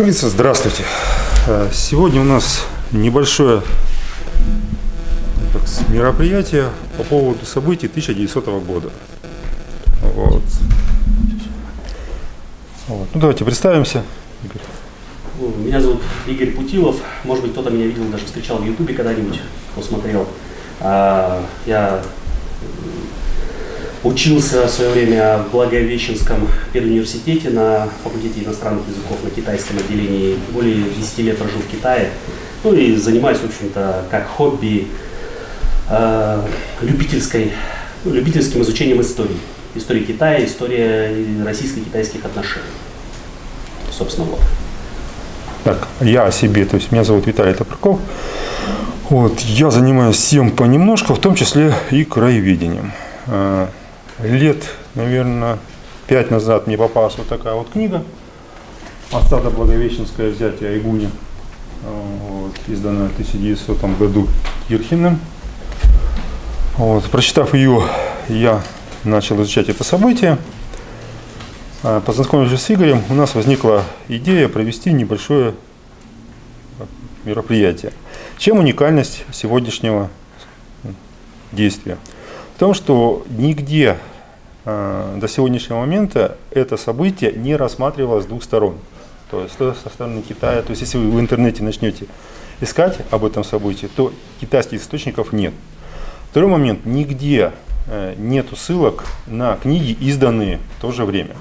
говорится, здравствуйте. Э, Сегодня у нас небольшое так, мероприятие по поводу событий 1900 года. Вот. Вот. Ну, давайте представимся. Игорь. Меня зовут Игорь Путилов. Может быть, кто-то меня видел, даже встречал в Ютубе когда-нибудь, кто смотрел. А, Я учился в свое время в Благовещенском педуниверситете на факультете иностранных языков на китайском отделении. Более 10 лет прожил в Китае. Ну и занимаюсь, в общем-то, как хобби э, любительской, ну, любительским изучением истории. Истории Китая, история российско-китайских отношений. Собственно, вот. Так, я о себе, то есть меня зовут Виталий Топорков. Вот, я занимаюсь всем понемножку, в том числе и краеведением. Лет, наверное, пять назад мне попалась вот такая вот книга «Осада Благовещенское взятие Айгуни», вот, изданная в 1900 году Кирхиным. Вот, прочитав ее, я начал изучать это событие. А, Познакомившись с Игорем, у нас возникла идея провести небольшое мероприятие. Чем уникальность сегодняшнего действия? В том, что нигде до сегодняшнего момента это событие не рассматривалось с двух сторон. То есть со стороны Китая, то есть если вы в интернете начнете искать об этом событии, то китайских источников нет. Второй момент, нигде э, нету ссылок на книги, изданные в то же время.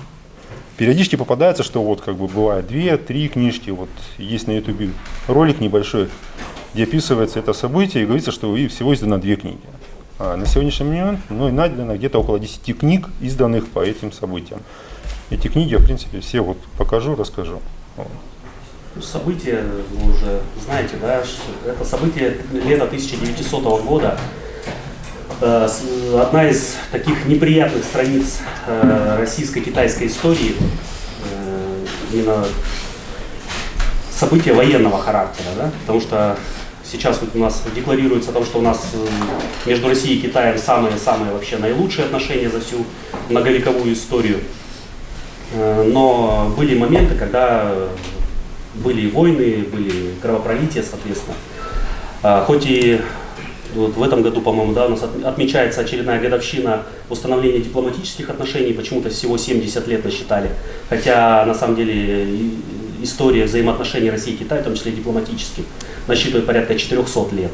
Периодически попадается, что вот как бы бывает две-три книжки, вот есть на ютубе ролик небольшой, где описывается это событие и говорится, что всего издано две книги. А на сегодняшний момент ну, и найдено где-то около 10 книг, изданных по этим событиям. Эти книги, в принципе, все вот покажу, расскажу. Ну, Событие, вы уже знаете, да, это событие лета 1900 года. Э, Одна из таких неприятных страниц э, российско-китайской истории, э, именно события военного характера, да, потому что сейчас вот у нас декларируется о том, что у нас э, между Россией и Китаем самые-самые вообще наилучшие отношения за всю многовековую историю. Э, Но были моменты, когда были войны, были кровопролития, соответственно. А, Хоть и вот в этом году, по-моему, да, у нас от- отмечается очередная годовщина установления дипломатических отношений, почему-то всего 70 лет насчитали. Хотя, на самом деле, история взаимоотношений России и Китая, в том числе дипломатических, насчитывает порядка 400 лет.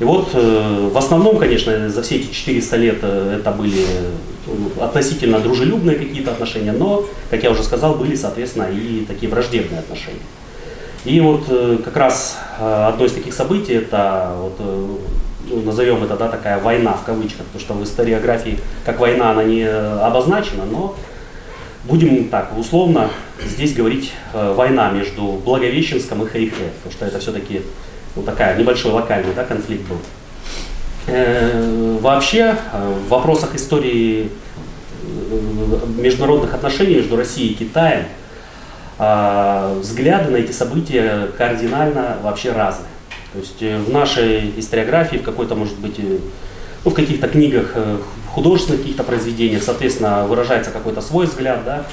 И вот э, в основном, конечно, за все эти 400 лет э, это были э, относительно дружелюбные какие-то отношения, но, как я уже сказал, были, соответственно, и такие враждебные отношения. И вот как раз одно из таких событий, это вот, ну, назовем это да, такая война в кавычках, потому что в историографии как война она не обозначена, но будем так условно здесь говорить э, война между Благовещенском и Хэйхэ, потому что это все-таки ну, такая небольшой локальный да, конфликт был. Э, Вообще э, в вопросах истории э, международных отношений между Россией и Китаем а, взгляды на эти события кардинально вообще разные. То есть э, в нашей историографии, в какой-то, может быть, э, ну, в каких-то книгах, э, художественных каких-то произведениях, соответственно, выражается какой-то свой взгляд, да.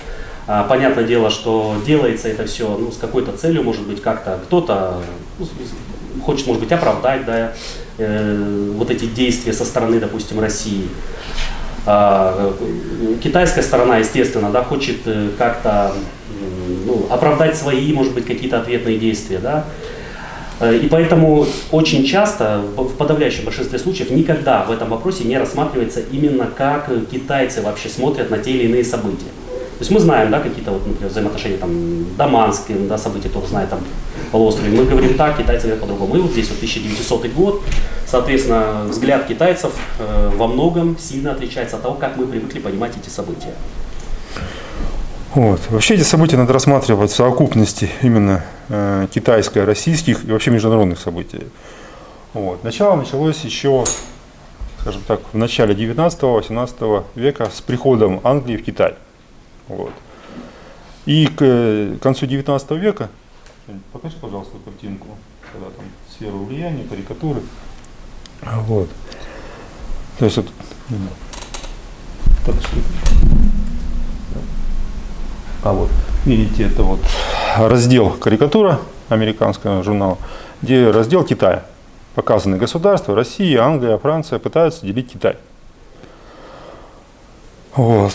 А, Понятное дело, что делается это все ну, с какой-то целью, может быть, как-то кто-то ну, хочет, может быть, оправдать да, э, вот эти действия со стороны, допустим, России. Э, Китайская сторона, естественно, да, хочет э, как-то ну, оправдать свои, может быть, какие-то ответные действия, да. Э, И поэтому очень часто, в подавляющем большинстве случаев, никогда в этом вопросе не рассматривается именно как китайцы вообще смотрят на те или иные события. То есть мы знаем, да, какие-то вот, например, взаимоотношения там Даманские, да, события, кто знает там полуострове. Мы говорим так, китайцы говорят по-другому. И вот здесь вот 1900 год, соответственно, взгляд китайцев э, во многом сильно отличается от того, как мы привыкли понимать эти события. Вот. Вообще эти события надо рассматривать в совокупности именно э, китайско-российских и вообще международных событий. Вот. Начало началось еще, скажем так, в начале 19-18 века с приходом Англии в Китай. Вот. И к э, концу 19 века, покажи, пожалуйста, картинку, когда там сферу влияния, карикатуры. Вот. То есть вот, а вот, видите, это вот раздел «Карикатура» американского журнала, где раздел Китая. Показаны государства, Россия, Англия, Франция пытаются делить Китай. Вот.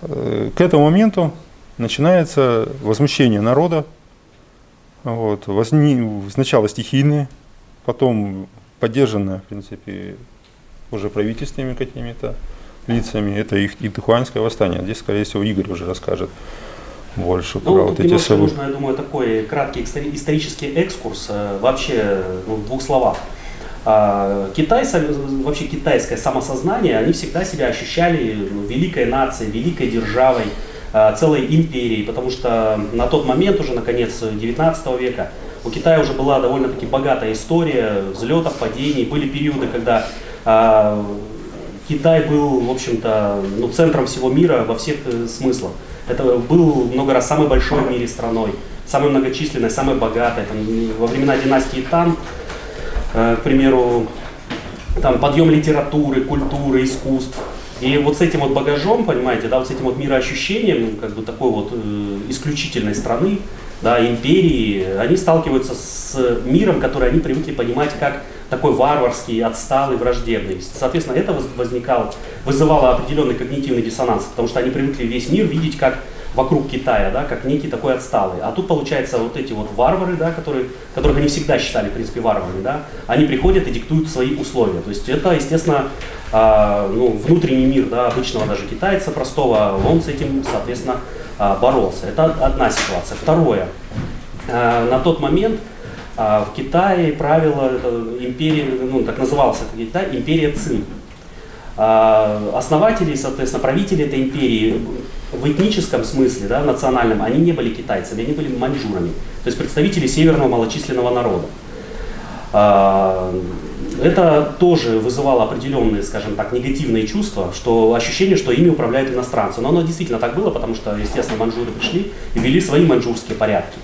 К этому моменту начинается возмущение народа. Вот. Возни... Сначала стихийные, потом поддержанное, в принципе, уже правительственными какими-то лицами. Это их Ихуанское восстание. Здесь, скорее всего, Игорь уже расскажет больше ну, про вот эти события. нужно, я думаю, такой краткий исторический экскурс, э, вообще ну, в двух словах. А, Китай, вообще китайское самосознание, они всегда себя ощущали ну, великой нацией, великой державой, а, целой империей, потому что на тот момент, уже на конец 19 века, у Китая уже была довольно-таки богатая история взлетов, падений. Были периоды, когда а, Китай был, в общем-то, ну, центром всего мира во всех э, смыслах. Это был много раз самой большой в мире страной, самой многочисленной, самой богатой. Там, во времена династии Тан, э, к примеру, там подъем литературы, культуры, искусств. И вот с этим вот багажом, понимаете, да, вот с этим вот мироощущением, как бы такой вот э, исключительной страны, да, империи, они сталкиваются с миром, который они привыкли понимать как такой варварский, отсталый, враждебный. Соответственно, это возникало, вызывало определенный когнитивный диссонанс, потому что они привыкли весь мир видеть как вокруг Китая, да, как некий такой отсталый. А тут, получается, вот эти вот варвары, да, которые, которых они всегда считали, в принципе, варварами, да, они приходят и диктуют свои условия. То есть это, естественно, э, ну, внутренний мир да, обычного даже китайца простого, он с этим, соответственно, боролся. Это одна ситуация. Второе. Э, на тот момент а в Китае правила империи, ну, так назывался это Китай, империя Цин. А основатели, соответственно, правители этой империи в этническом смысле, да, национальном, они не были китайцами, они были маньчжурами, то есть представители северного малочисленного народа. А, это тоже вызывало определенные, скажем так, негативные чувства, что ощущение, что ими управляют иностранцы. Но оно действительно так было, потому что, естественно, маньчжуры пришли и ввели свои маньчжурские порядки.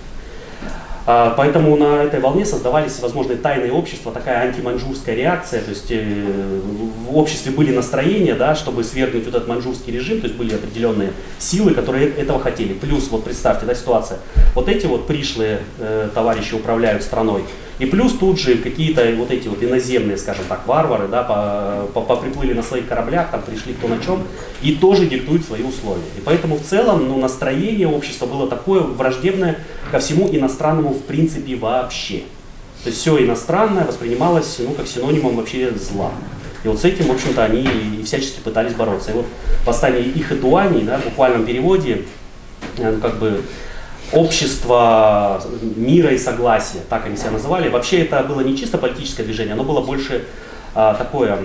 А, поэтому на этой волне создавались всевозможные тайные общества, такая антиманжурская реакция, то есть э, в обществе были настроения, да, чтобы свергнуть вот этот манжурский режим, то есть были определенные силы, которые этого хотели. Плюс, вот представьте, да, ситуация, вот эти вот пришлые э, товарищи управляют страной, и плюс тут же какие-то вот эти вот иноземные, скажем так, варвары, да, по, по, приплыли на своих кораблях, там пришли кто на чем, и тоже диктуют свои условия. И поэтому в целом ну, настроение общества было такое враждебное ко всему иностранному в принципе вообще. То есть все иностранное воспринималось ну, как синонимом вообще зла. И вот с этим, в общем-то, они и всячески пытались бороться. И вот восстание их Ихэтуани, да, в буквальном переводе, э, ну, как бы общество мира и согласия, так они себя называли. Вообще это было не чисто политическое движение, оно было больше а, такое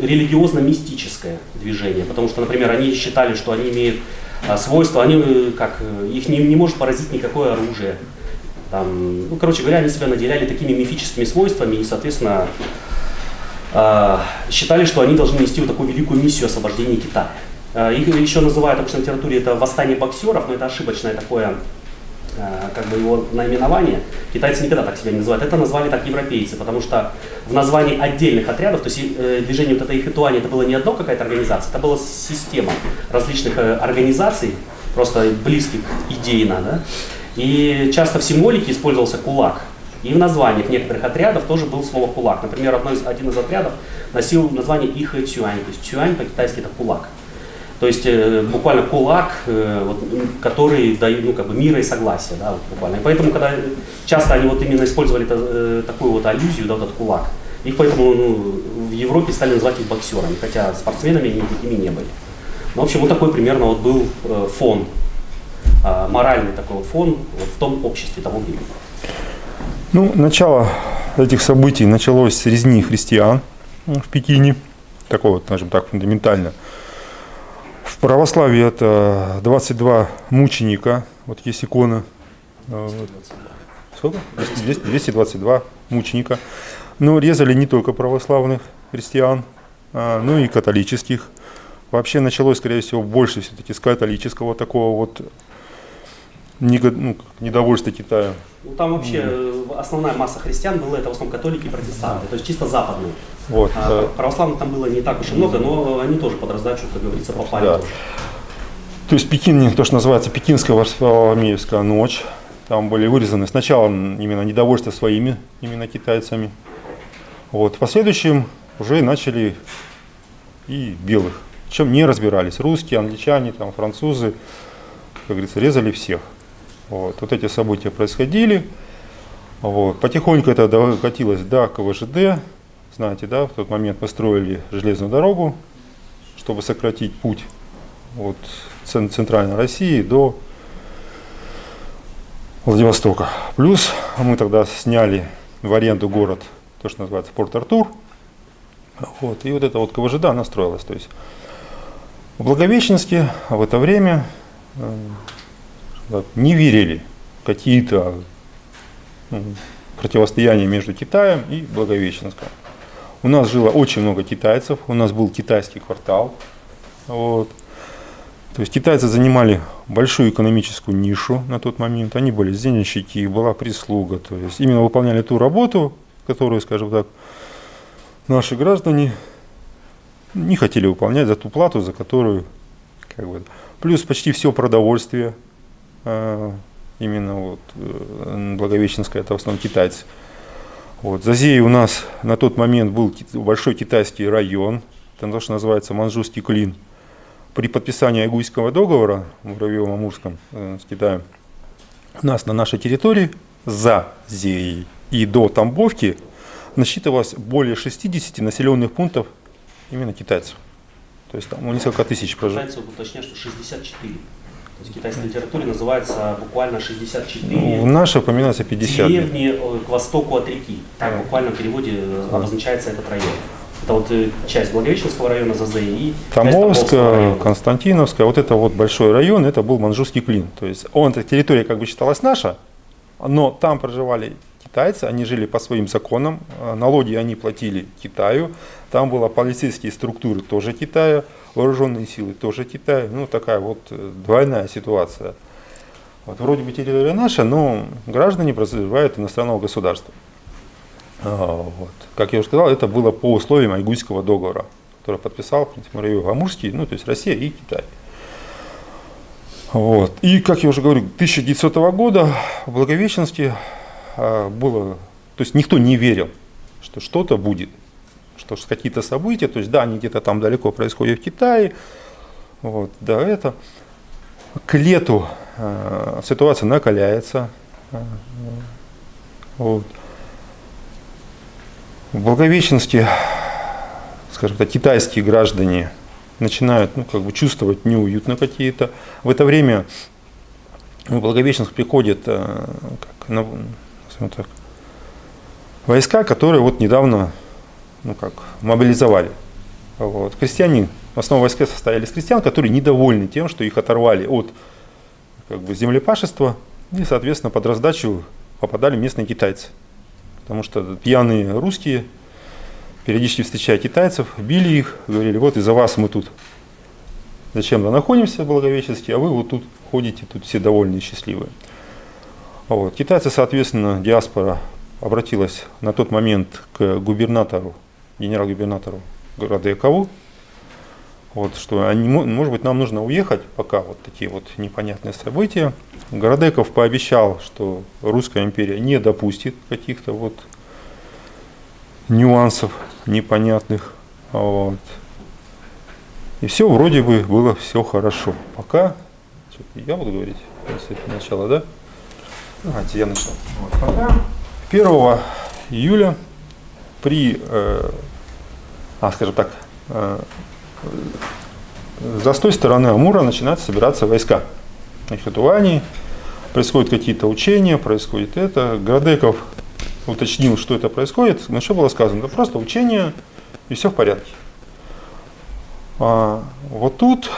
религиозно-мистическое движение, потому что, например, они считали, что они имеют а, свойства, они э, как э, их не, не может поразить никакое оружие. Там, ну, короче говоря, они себя наделяли такими мифическими свойствами и, соответственно, а, считали, что они должны нести вот такую великую миссию освобождения Китая. Э, их еще называют обычно в литературе это восстание боксеров, но это ошибочное такое э, как бы его наименование. Китайцы никогда так себя не называют. Это назвали так европейцы, потому что в названии отдельных отрядов, то есть э, движение вот этой Ихэтуани, это было не одно какая-то организация, это была система различных организаций, просто близких идейно, да? И часто в символике использовался кулак. И в названиях некоторых отрядов тоже был слово кулак. Например, одно из, один из отрядов носил название Ихэ Цюань, то есть Цюань по-китайски это кулак. То есть э, буквально кулак, э, вот, который дает ну, как бы мира и согласия. Да, вот, буквально. И поэтому, когда часто они вот именно использовали это, э, такую вот аллюзию, да, вот этот кулак, их поэтому ну, в Европе стали называть их боксерами, хотя спортсменами они никакими не были. Ну, в общем, вот такой примерно вот был э, фон, э, моральный такой вот фон вот в том обществе того времени. Ну, начало этих событий началось с резни христиан в Пекине, такого, скажем так, фундаментально православии это 22 мученика, вот есть икона. Э, сколько? 222 мученика. Но резали не только православных христиан, а, но и католических. Вообще началось, скорее всего, больше все-таки с католического такого вот ну, недовольства Китая. Ну, там вообще mm. основная масса христиан была это в основном католики и протестанты, то есть чисто западные. Вот, а, да. Православных там было не так уж и много, но они тоже под раздачу, как говорится, попали. Да. То есть Пекин, то, что называется Пекинская Варфоломеевская ночь. Там были вырезаны сначала именно недовольство своими именно китайцами. Вот. В последующем уже начали и белых. Чем не разбирались. Русские, англичане, там, французы, как говорится, резали всех. Вот, вот эти события происходили. Вот. Потихоньку это докатилось до КВЖД. Знаете, да, в тот момент построили железную дорогу, чтобы сократить путь от центральной России до Владивостока. Плюс мы тогда сняли в аренду город, то, что называется Порт-Артур. Вот, и вот это вот КВЖД, она строилась. То есть в Благовещенске в это время э, не верили какие-то ну, противостояния между Китаем и Благовещенском. У нас жило очень много китайцев, у нас был китайский квартал. Вот. То есть китайцы занимали большую экономическую нишу на тот момент. Они были зенщики, была прислуга. То есть именно выполняли ту работу, которую, скажем так, наши граждане не хотели выполнять за ту плату, за которую как бы, плюс почти все продовольствие именно вот э, Благовещенское, это в основном китайцы. Вот. Зазей у нас на тот момент был большой китайский район, это то, что называется Манчжурский клин. При подписании Айгуйского договора в Муравьевом-Амурском э, с Китаем, у нас на нашей территории за Зеей и до Тамбовки насчитывалось более 60 населенных пунктов именно китайцев. То есть там ну, несколько тысяч проживает. Китайцы уточняют, что 64. Есть в китайской литературе называется буквально 64. Ну, в нашей упоминается 50. Деревни э, к востоку от реки. Так буквально в переводе э, обозначается этот район. Это вот э, часть Благовещенского района ЗАЗЭ и Тамбовская, Константиновская, вот это вот большой район, это был Манжурский клин. То есть он, эта территория как бы считалась наша, но там проживали китайцы, они жили по своим законам, налоги они платили Китаю, там была полицейские структуры тоже Китая, вооруженные силы тоже Китая. Ну, такая вот э, двойная ситуация. Вот вроде бы территория наша, но граждане проживают иностранного государства. А, вот. Как я уже сказал, это было по условиям Айгуйского договора, который подписал Муравьев Амурский, ну, то есть Россия и Китай. Вот. И, как я уже говорю, 1900 года в Благовещенске а, было, то есть никто не верил, что что-то будет что какие-то события, то есть да, они где-то там далеко происходят в Китае, вот, да, это. К лету э, ситуация накаляется. Э, вот. В Благовещенске, скажем так, китайские граждане начинают ну, как бы чувствовать неуютно какие-то. В это время в Благовещенск приходят э, как, на, так, войска, которые вот недавно ну как, мобилизовали. Вот. Крестьяне, в основном войска состояли из крестьян, которые недовольны тем, что их оторвали от как бы, землепашества, и, соответственно, под раздачу попадали местные китайцы. Потому что пьяные русские, периодически встречая китайцев, били их, говорили, вот из-за вас мы тут зачем-то находимся в Благовещенске, а вы вот тут ходите, тут все довольные и счастливые. Вот. Китайцы, соответственно, диаспора обратилась на тот момент к губернатору генерал-губернатору города Якову, вот, что они, может быть, нам нужно уехать, пока вот такие вот непонятные события. Городеков пообещал, что Русская империя не допустит каких-то вот нюансов непонятных. Вот. И все вроде бы было все хорошо. Пока, я буду говорить, если это начало, да? Давайте я начну. Вот, пока 1 июля при э, а, скажем так, э, за с той стороны Амура начинают собираться войска. Их Литуании, происходят какие-то учения, происходит это. Градеков уточнил, что это происходит. На что было сказано? Это просто учение, и все в порядке. А, вот тут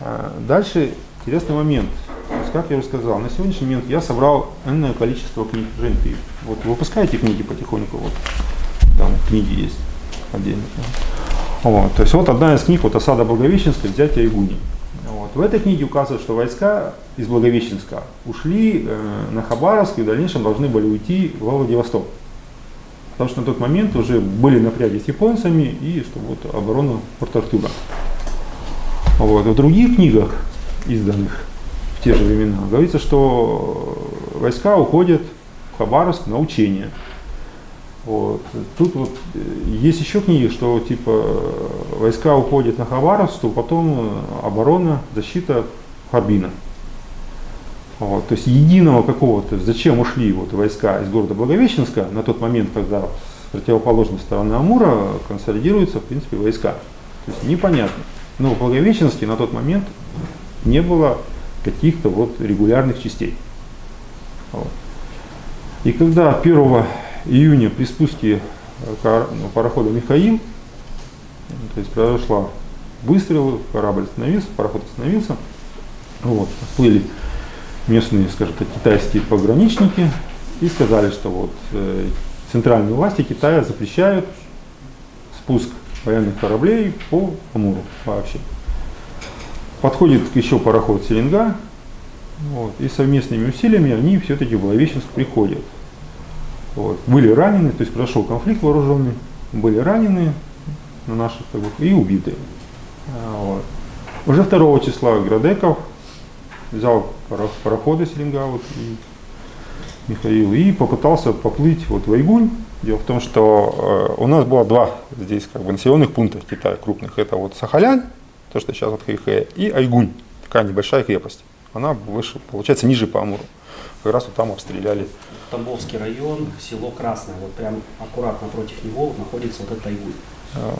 а, дальше интересный момент. Как я уже сказал, на сегодняшний момент я собрал энное количество книг. Жень, ты вот выпускаете книги потихоньку? Вот там книги есть отдельно. Вот. То есть вот одна из книг, вот осада Благовещенска, взятие Игуни. Вот. В этой книге указывают, что войска из Благовещенска ушли э, на Хабаровск и в дальнейшем должны были уйти во Владивосток. Потому что на тот момент уже были напряги с японцами и что вот оборона Порт-Артура. Вот. В других книгах изданных в те же времена, говорится, что войска уходят в Хабаровск на учения. Вот. Тут вот э, есть еще книги, что типа войска уходят на Хабаровск, то потом оборона, защита Харбина. Вот. То есть единого какого-то, зачем ушли вот войска из города Благовещенска на тот момент, когда с противоположной стороны Амура консолидируются, в принципе, войска. То есть непонятно. Но в Благовещенске на тот момент не было каких-то вот регулярных частей. Вот. И когда 1 июня при спуске ну, парохода Михаил, то есть произошла выстрел, корабль остановился, пароход остановился, вот, плыли местные, скажем так, китайские пограничники и сказали, что вот э, центральные власти Китая запрещают спуск военных кораблей по Амуру вообще. Подходит еще пароход Селенга, вот, и совместными усилиями они все-таки в Благовещенск приходят. Вот. Были ранены, то есть прошел конфликт вооруженный, были ранены на наших как бы, и убиты. А, вот. Уже 2 числа Градеков взял пароходы Селенга вот, и Михаил и попытался поплыть вот в Айгунь. Дело в том, что э, у нас было два здесь как бы населенных пункта в Китае крупных. Это вот Сахалянь, то, что сейчас вот Хэйхэ, и Айгунь, такая небольшая крепость. Она выше, получается, ниже по Амуру. Как раз вот там обстреляли. Тамбовский район, село Красное, вот прям аккуратно против него находится вот этот Айгунь. А,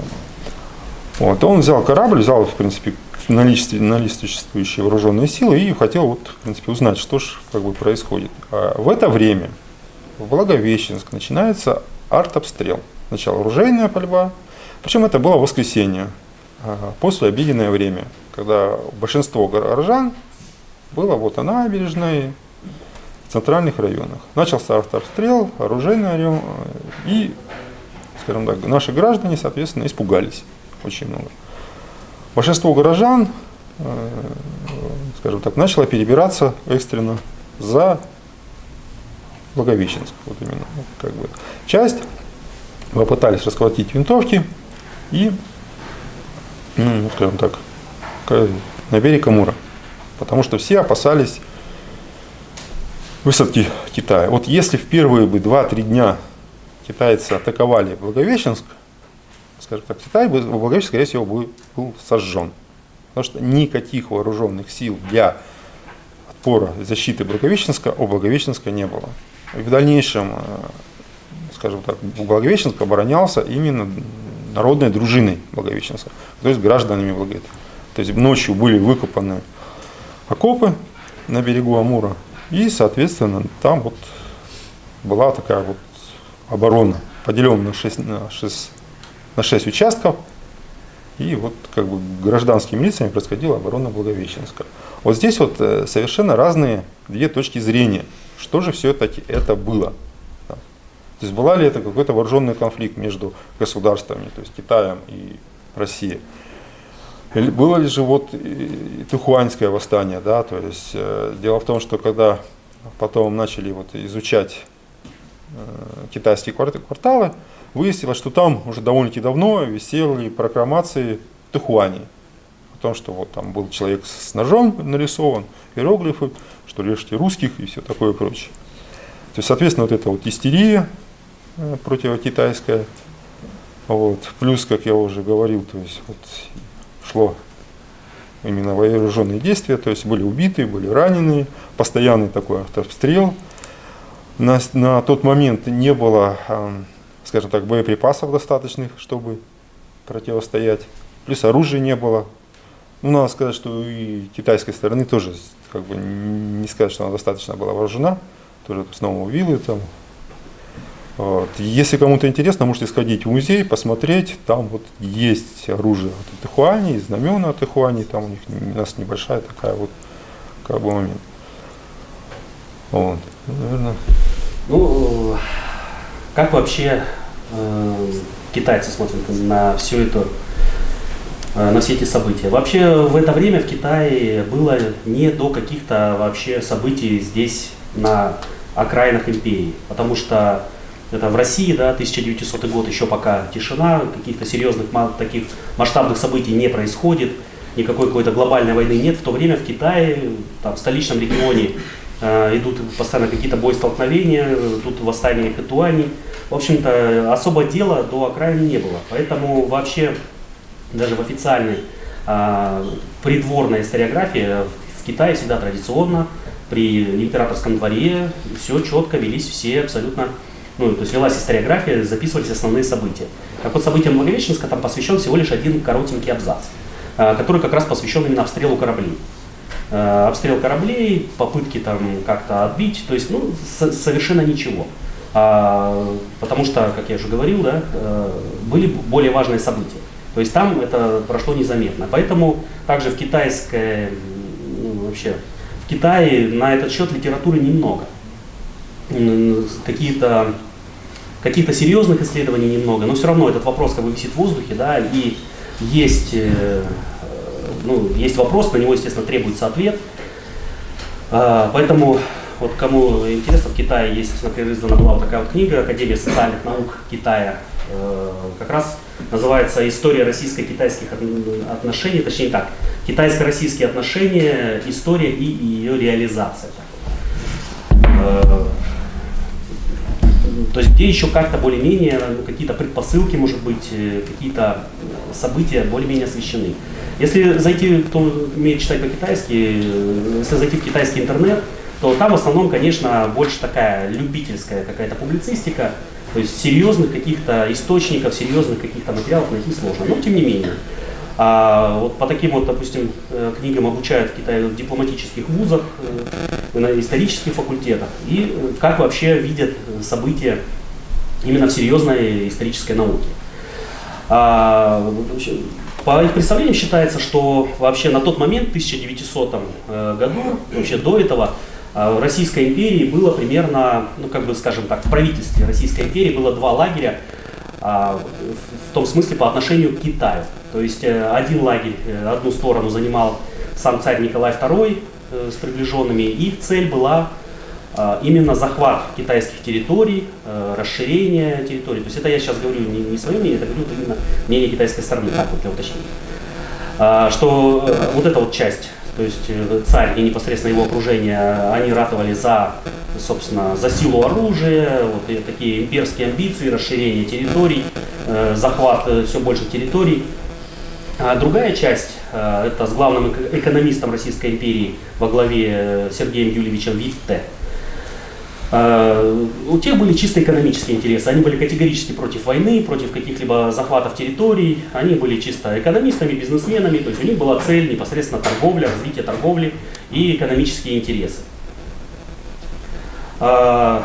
вот, он взял корабль, взял, в принципе, наличествующие вооруженные силы и хотел, вот, в принципе, узнать, что же как бы происходит. А в это время в Благовещенск начинается артобстрел. Сначала оружейная пальба, причем это было воскресенье, а, после обеденное время, когда большинство горожан было вот на набережной, центральных районах. Начался артобстрел, оружейный орел, и, скажем так, наши граждане, соответственно, испугались очень много. Большинство горожан, э, скажем так, начало перебираться экстренно за Благовещенск. Вот именно, как бы. Часть попытались расколотить винтовки и, ну, скажем так, на берег Амура. Потому что все опасались высадки Китая. Вот если в первые бы 2-3 дня китайцы атаковали Благовещенск, скажем так, Китай бы, Благовещенск, скорее всего, был, был сожжен. Потому что никаких вооруженных сил для отпора защиты Благовещенска у Благовещенска не было. И в дальнейшем, э, скажем так, Благовещенск оборонялся именно народной дружиной Благовещенска, то есть гражданами Благовещенска. То есть ночью были выкопаны окопы на берегу Амура, и, соответственно, там вот была такая вот оборона, поделенная на 6, на 6 на 6 участков. И вот как бы гражданскими лицами происходила оборона Благовещенска. Вот здесь вот э, совершенно разные две точки зрения. Что же все-таки это было? То есть была ли это какой-то вооруженный конфликт между государствами, то есть Китаем и Россией? Было ли же вот Тухуанское восстание, да, то есть э, дело в том, что когда потом начали вот изучать э, китайские кварталы, выяснилось, что там уже довольно-таки давно висели прокламации Тухуани. О том, что вот там был человек с ножом нарисован, иероглифы, что режьте русских и все такое прочее. То есть, соответственно, вот эта вот истерия э, противокитайская, вот, плюс, как я уже говорил, то есть вот шло именно вооруженные действия, то есть были убиты, были ранены, постоянный такой обстрел. На, на тот момент не было скажем так, боеприпасов достаточных, чтобы противостоять. Плюс оружия не было. Ну, надо сказать, что и китайской стороны тоже, как бы, не сказать, что она достаточно была вооружена. Тоже снова вилы там. Вот. Если кому-то интересно, можете сходить в музей, посмотреть. Там вот есть оружие от Ихуани, знамена от Ихуани. Там у них у нас небольшая такая вот как бы момент. Вот. Наверное. Ну, как вообще э, китайцы смотрят на все это, э, на все эти события? Вообще в это время в Китае было не до каких-то вообще событий здесь на окраинах империи, потому что это в России, да, 1900 год еще пока тишина, каких-то серьезных таких масштабных событий не происходит. никакой какой-то глобальной войны нет. В то время в Китае, там, в столичном регионе э, идут постоянно какие-то боестолкновения, тут восстание Хэтуани. В общем-то, особо дела до окраины не было. Поэтому вообще даже в официальной э, придворной историографии в Китае всегда традиционно при императорском дворе все четко велись все абсолютно ну, то есть велась историография, записывались основные события. Как вот событиям Благовещенска там посвящен всего лишь один коротенький абзац, э, который как раз посвящен именно обстрелу кораблей. Э, обстрел кораблей, попытки там как-то отбить, то есть ну, совершенно ничего. А, потому что, как я уже говорил, да, были более важные события. То есть там это прошло незаметно. Поэтому также в китайской, ну, вообще, в Китае на этот счет литературы немного. Какие-то каких-то серьезных исследований немного, но все равно этот вопрос как бы висит в воздухе, да, и есть, э, ну, есть вопрос, на него, естественно, требуется ответ. А, поэтому, вот кому интересно, в Китае есть, например, издана была вот такая вот книга Академия социальных наук Китая, э, как раз называется «История российско-китайских отношений», точнее так, «Китайско-российские отношения. История и ее реализация». Э, то есть где еще как-то более-менее ну, какие-то предпосылки, может быть, э, какие-то события более-менее освещены. Если зайти, кто умеет читать по-китайски, э, если зайти в китайский интернет, то там в основном, конечно, больше такая любительская какая-то публицистика, то есть серьезных каких-то источников, серьезных каких-то материалов найти сложно. Но тем не менее. А вот по таким вот, допустим, э, книгам обучают в Китае в дипломатических вузах, э, на исторических факультетах. И э, как вообще видят события именно в серьезной исторической науке. А, по их представлениям считается, что вообще на тот момент, в 1900 году, вообще до этого, в Российской империи было примерно, ну как бы скажем так, в правительстве Российской империи было два лагеря, а, в том смысле по отношению к Китаю. То есть э, один лагерь, э, одну сторону занимал сам царь Николай II э, с приближенными, их цель была а, именно захват китайских территорий, расширение территорий. То есть это я сейчас говорю не, не свое мнение, это говорю именно мнение китайской стороны, так вот для уточнения. А, что вот эта вот часть то есть э, царь и непосредственно его окружение, они ратовали за, собственно, за силу оружия, вот такие имперские амбиции, расширение территорий, э, захват э, все больше территорий. А другая часть, это с главным экономистом Российской империи во главе Сергеем Юльевичем Витте, Э, у тех были чисто экономические интересы. Они были категорически против войны, против каких-либо захватов территорий. Они были чисто экономистами, бизнесменами. То есть у них была цель непосредственно торговля, развитие торговли и экономические интересы. Э,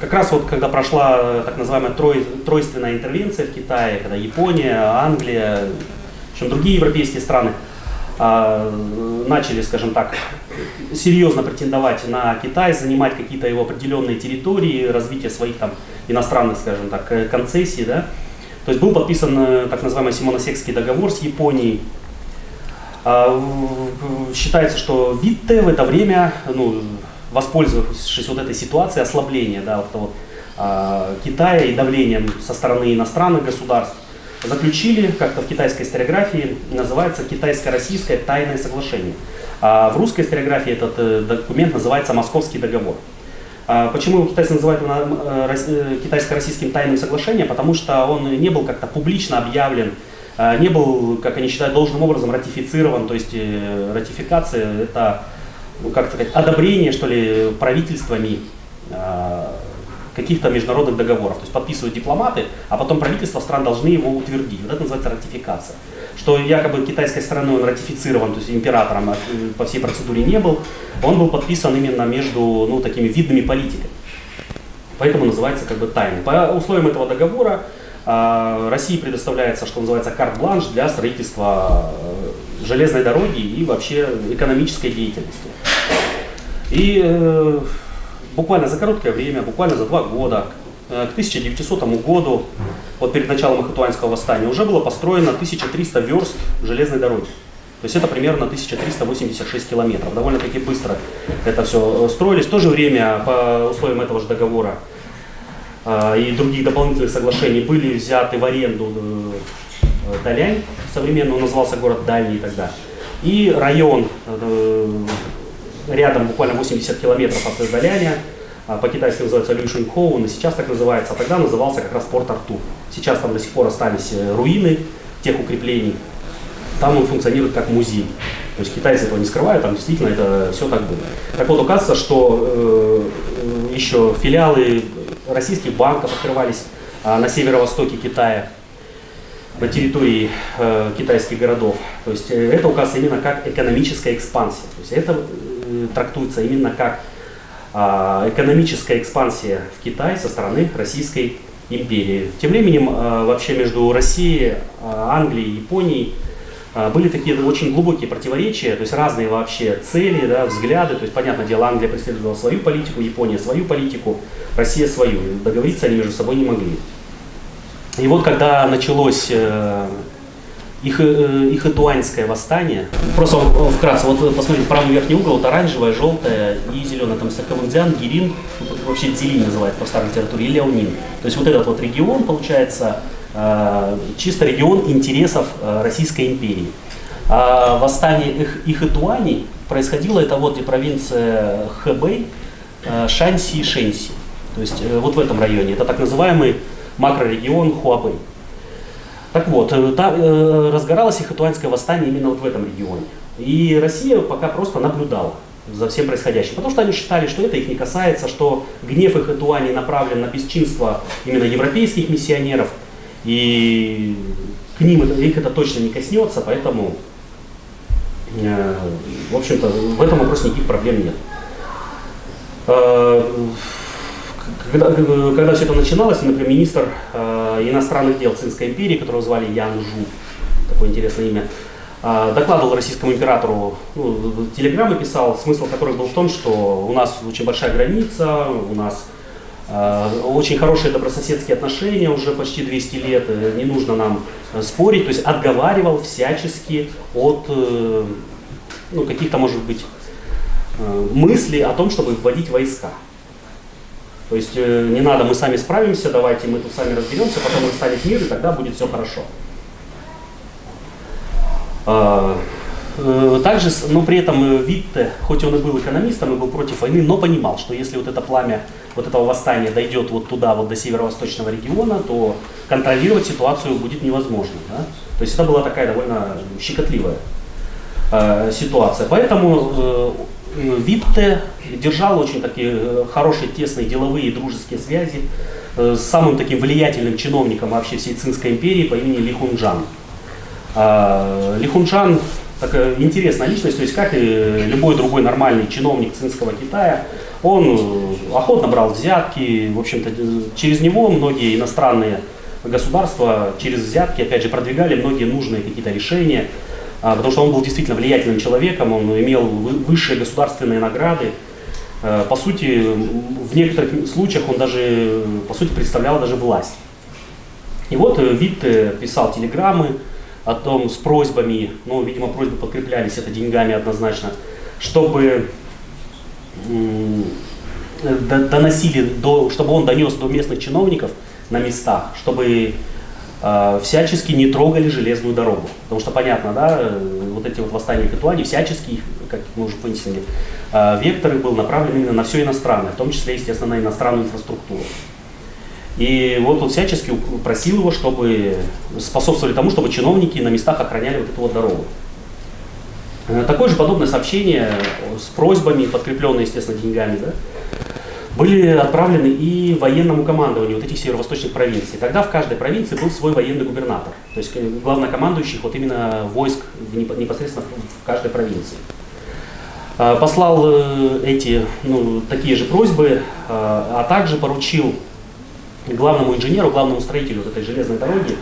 как раз вот когда прошла так называемая трой, тройственная интервенция в Китае, когда Япония, Англия, общем, другие европейские страны а, начали, скажем так, серьезно претендовать на Китай, занимать какие-то его определенные территории, развитие своих там иностранных, скажем так, э, концессий, да. То есть был подписан э, так называемый Симоносекский договор с Японией. А, считается, что Витте в это время, ну, воспользовавшись вот этой ситуацией ослабления да, вот того, а, Китая и давлением со стороны иностранных государств, заключили, как-то в китайской историографии называется китайско-российское тайное соглашение. А в русской историографии этот э, документ называется Московский договор. А почему его китайцы называют э, э, китайско-российским тайным соглашением? Потому что он не был как-то публично объявлен, не был, как они считают, должным образом ратифицирован. То есть ратификация это, ну, как сказать, одобрение, что ли, правительствами каких-то международных договоров. То есть подписывают дипломаты, а потом правительства стран должны его утвердить. Вот это называется ратификация. Что якобы китайской стороной он ратифицирован, то есть императором а, по всей процедуре не был, он был подписан именно между ну, такими видными политиками. Поэтому называется как бы тайным. По условиям этого договора э, России предоставляется, что называется, карт-бланш для строительства э, железной дороги и вообще экономической деятельности. И э, буквально за короткое время, буквально за два года, э, к 1900 году, вот перед началом Ахатуанского восстания, уже было построено 1300 верст железной дороги. То есть это примерно 1386 километров. Довольно-таки быстро это все строились. В то же время, по условиям этого же договора э, и других дополнительных соглашений, были взяты в аренду э, Далянь, современно он назывался город Дальний тогда. И район э, рядом, буквально 80 километров от Эздаляня, а, по-китайски называется Люшинхоу, но сейчас так называется, а тогда назывался как раз порт Артур. Сейчас там до сих пор остались э, руины тех укреплений. Там он функционирует как музей. То есть китайцы этого не скрывают, там действительно это все так было. Так вот, оказывается, что э, еще филиалы российских банков открывались э, на северо-востоке Китая, на территории э, китайских городов. То есть э, это указывается именно как экономическая экспансия. То есть это трактуется именно как э, экономическая экспансия в Китае со стороны Российской империи. Тем временем э, вообще между Россией, э, Англией и Японией а, были такие очень глубокие противоречия, то есть разные вообще цели, да, взгляды. То есть, понятное дело, Англия преследовала свою политику, Япония свою политику, Россия свою. Договориться они между собой не могли. И вот когда началось э, их, э, их этуанское восстание, просто вкратце, вот посмотрите, правый верхний угол, вот оранжевое, желтое и зеленое, там Сакавунзян, Гирин, вообще Дзилин называется по старой литературе, и Леонин. То есть вот этот вот регион, получается, Э, чисто регион интересов э, Российской империи. А восстание их, Ихэтуани происходило, это вот где провинция Хэбэй, э, Шанси и Шэнси. То есть вот в этом районе. Это так называемый макрорегион Хуабэй. Так вот, там разгоралось ихэтуанское восстание именно вот в этом регионе. И Россия пока просто наблюдала за всем происходящим. Потому что они считали, что это их не касается, что гнев их Этуани направлен на бесчинство именно европейских миссионеров – и к ним это, их это точно не коснется, поэтому, э, в общем-то, в этом вопросе никаких проблем нет. Э, когда, когда все это начиналось, например, министр э, иностранных дел Цинской империи, которого звали Ян Жу, такое интересное имя, э, докладывал российскому императору, ну, телеграммы писал, смысл которых был в том, что у нас очень большая граница, у нас Э, очень хорошие добрососедские отношения уже почти 200 лет, э, не нужно нам э, спорить, то есть отговаривал всячески от ну, каких-то, может быть, мыслей о том, чтобы вводить войска. То есть не надо, мы сами справимся, давайте мы тут сами разберемся, потом станет мир, и тогда будет все хорошо. Э, также, но при этом э, Витте, хоть он и был экономистом и был против войны, но понимал, что если вот это пламя вот этого восстания дойдет вот туда, вот до северо-восточного региона, то контролировать ситуацию будет невозможно. Да? То есть это была такая довольно щекотливая э, ситуация. Поэтому э, Витте держал очень такие э, хорошие, тесные деловые и дружеские связи э, с самым таким влиятельным чиновником вообще всей Цинской империи по имени Ли Хунджан. Э, Ли Хунджан такая интересная личность, то есть как и любой другой нормальный чиновник цинского Китая, он э, охотно брал взятки, в общем-то через него многие иностранные государства через взятки, опять же, продвигали многие нужные какие-то решения, а, потому что он был действительно влиятельным человеком, он имел высшие государственные награды, э, по сути, в некоторых случаях он даже, по сути, представлял даже власть. И вот э, Витт писал телеграммы, о том с просьбами, ну, видимо, просьбы подкреплялись это деньгами однозначно, чтобы доносили, до, чтобы он донес до местных чиновников на местах, чтобы э, всячески не трогали железную дорогу. Потому что понятно, да, вот эти вот восстания Катуани, всячески, как мы уже выяснили, э, вектор был направлен именно на все иностранное, в том числе, естественно, на иностранную инфраструктуру. И вот он всячески просил его, чтобы способствовали тому, чтобы чиновники на местах охраняли вот эту вот дорогу. Э, такое же подобное сообщение с просьбами, подкрепленные, естественно, деньгами, да, были отправлены и военному командованию вот этих северо-восточных провинций. Тогда в каждой провинции был свой военный губернатор, то есть э, главнокомандующий вот именно войск непосредственно в каждой провинции. Э, послал эти, ну, такие же просьбы, а также поручил главному инженеру, главному строителю вот этой железной дороги,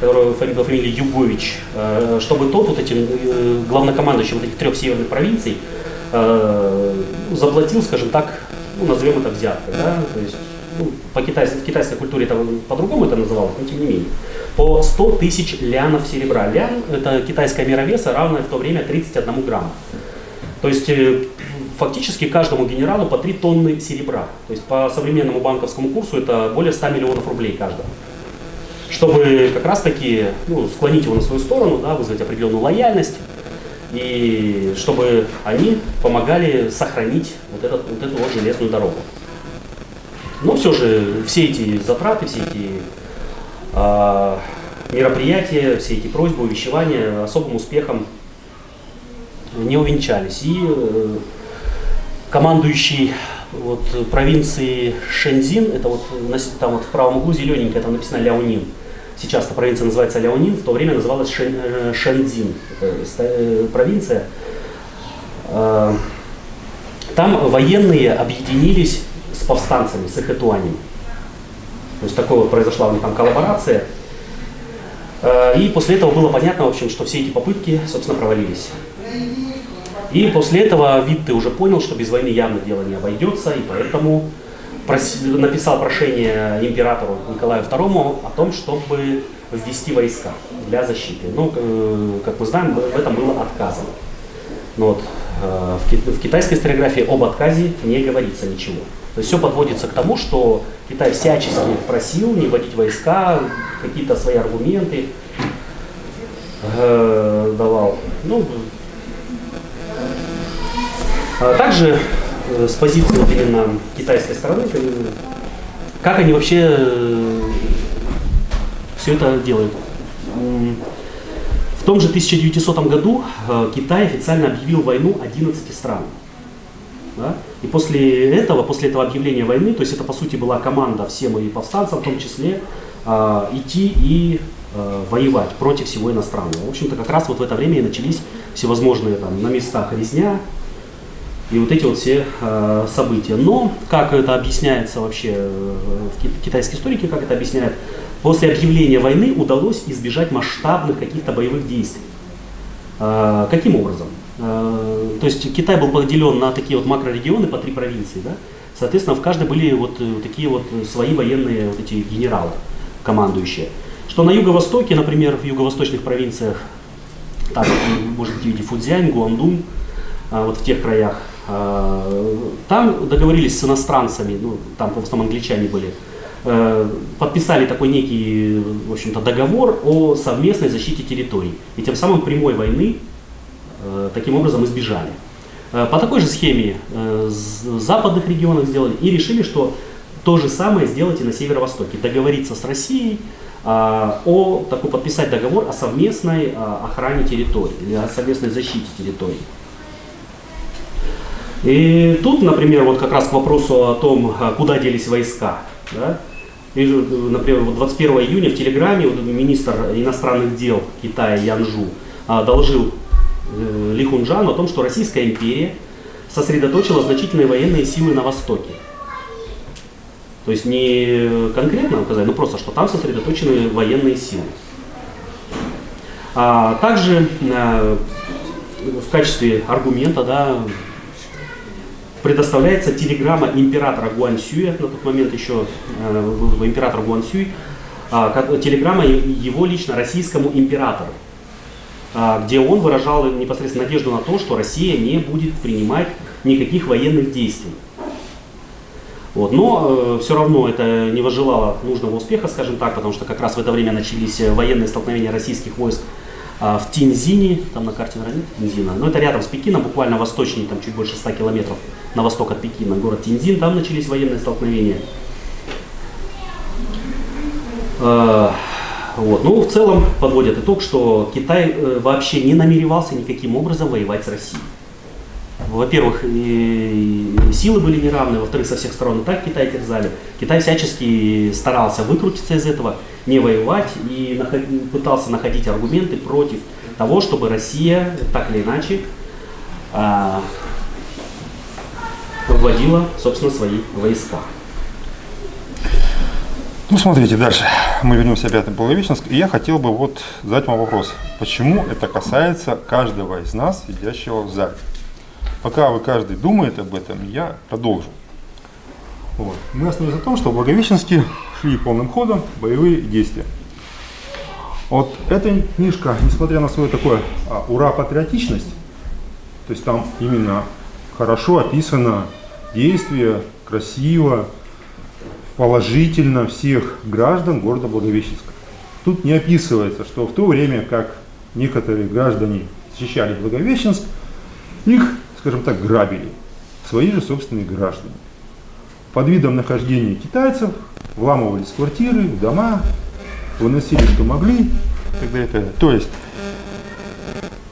которого по фамилии Югович, э, чтобы тот вот этим э, главнокомандующим вот этих трех северных провинций э, заплатил, скажем так, ну, назовем это взяткой, да, то есть ну, по китайской, в китайской культуре это по-другому это называлось, но тем не менее, по 100 тысяч лянов серебра. Лян – это китайская мера веса, равная в то время 31 грамму. То есть фактически каждому генералу по 3 тонны серебра. То есть по современному банковскому курсу это более 100 миллионов рублей каждого. Чтобы как раз таки ну, склонить его на свою сторону, да, вызвать определенную лояльность. И чтобы они помогали сохранить вот, этот, вот эту вот железную дорогу. Но все же все эти затраты, все эти э, мероприятия, все эти просьбы, увещевания особым успехом не увенчались. И э, командующий вот, провинции Шэньцзин, это вот там вот в правом углу зелененькое, там написано Ляонин. Сейчас эта провинция называется Ляонин, в то время называлась Шэн, э, Шэньцзин, э, провинция. Э, там военные объединились с повстанцами, с эхэтуанями. То есть такое вот произошла у них там коллаборация. И после этого было понятно, в общем, что все эти попытки, собственно, провалились. И после этого Витте уже понял, что без войны явно дело не обойдется, и поэтому написал прошение императору Николаю II о том, чтобы ввести войска для защиты. Ну, как мы знаем, в этом было отказано. Но вот, э, в китайской историографии об отказе не говорится ничего. То есть все подводится к тому, что Китай всячески просил не вводить войска, какие-то свои аргументы э, давал. Ну, а также э, с позиции вот именно китайской стороны, как они вообще э, все это делают. В том же 1900 году э, Китай официально объявил войну 11 странам. Да? И после этого, после этого объявления войны, то есть это по сути была команда всем и повстанцам, в том числе, э, идти и э, воевать против всего иностранного. В общем-то, как раз вот в это время и начались всевозможные там на местах резня, и вот эти вот все э, события. Но, как это объясняется вообще э, китайской историке, как это объясняют, после объявления войны удалось избежать масштабных каких-то боевых действий. Э, каким образом? Э, то есть Китай был поделен на такие вот макрорегионы по три провинции, да? Соответственно, в каждой были вот э, такие вот свои военные вот эти генералы, командующие. Что на юго-востоке, например, в юго-восточных провинциях, так, можете видеть Фудзянь, Гуандун, вот в тех краях, там договорились с иностранцами, ну, там в основном англичане были, э, подписали такой некий, в общем-то, договор о совместной защите территорий. И тем самым прямой войны э, таким образом избежали. Э, по такой же схеме в западных регионах сделали и решили, что то же самое сделать и на северо-востоке. Договориться с Россией о такой, подписать договор о совместной охране территории или о совместной защите территории. И тут, например, вот как раз к вопросу о том, а, куда делись войска. Да? Вижу, например, 21 июня в Телеграме министр иностранных дел Китая Янжу а, доложил э, Ли Хунжану о том, что Российская империя сосредоточила значительные военные силы на Востоке. То есть не конкретно указать, но просто, что там сосредоточены военные силы. А также э, в качестве аргумента да, предоставляется телеграмма императора Гуансюя, на тот момент еще э, император Гуансюй, э, телеграмма его лично российскому императору, э, где он выражал непосредственно надежду на то, что Россия не будет принимать никаких военных действий. Вот. Но э, все равно это не возжелало нужного успеха, скажем так, потому что как раз в это время начались военные столкновения российских войск а, в Тинзине, там на карте, наверное, нет Тинзина, но это рядом с Пекином, буквально восточнее, там чуть больше 100 километров на восток от Пекина, город Тинзин, там начались военные столкновения. А, вот. Ну, в целом подводят итог, что Китай э, вообще не намеревался никаким образом воевать с Россией. Во-первых, силы были неравны, во-вторых, со всех сторон и так Китай терзали. Китай всячески старался выкрутиться из этого, не воевать и пытался находить аргументы против того, чтобы Россия так или иначе а, вводила, собственно, свои войска. Ну, смотрите, дальше. Мы вернемся опять на Благовещенск. И я хотел бы вот задать вам вопрос. Почему это касается каждого из нас, сидящего в зале? Пока вы каждый думает об этом, я продолжу. Вот. Мы остановились на том, что в Благовещенске шли полным ходом боевые действия. Вот эта книжка, несмотря на свою такое а, ура-патриотичность, то есть там именно хорошо описано действие, красиво, положительно всех граждан города Благовещенска. Тут не описывается, что в то время как некоторые граждане защищали Благовещенск, их, скажем так, грабили свои же собственные граждане. Под видом нахождения китайцев вламывались в квартиры, в дома, выносили, что могли. Так далее, так далее. То есть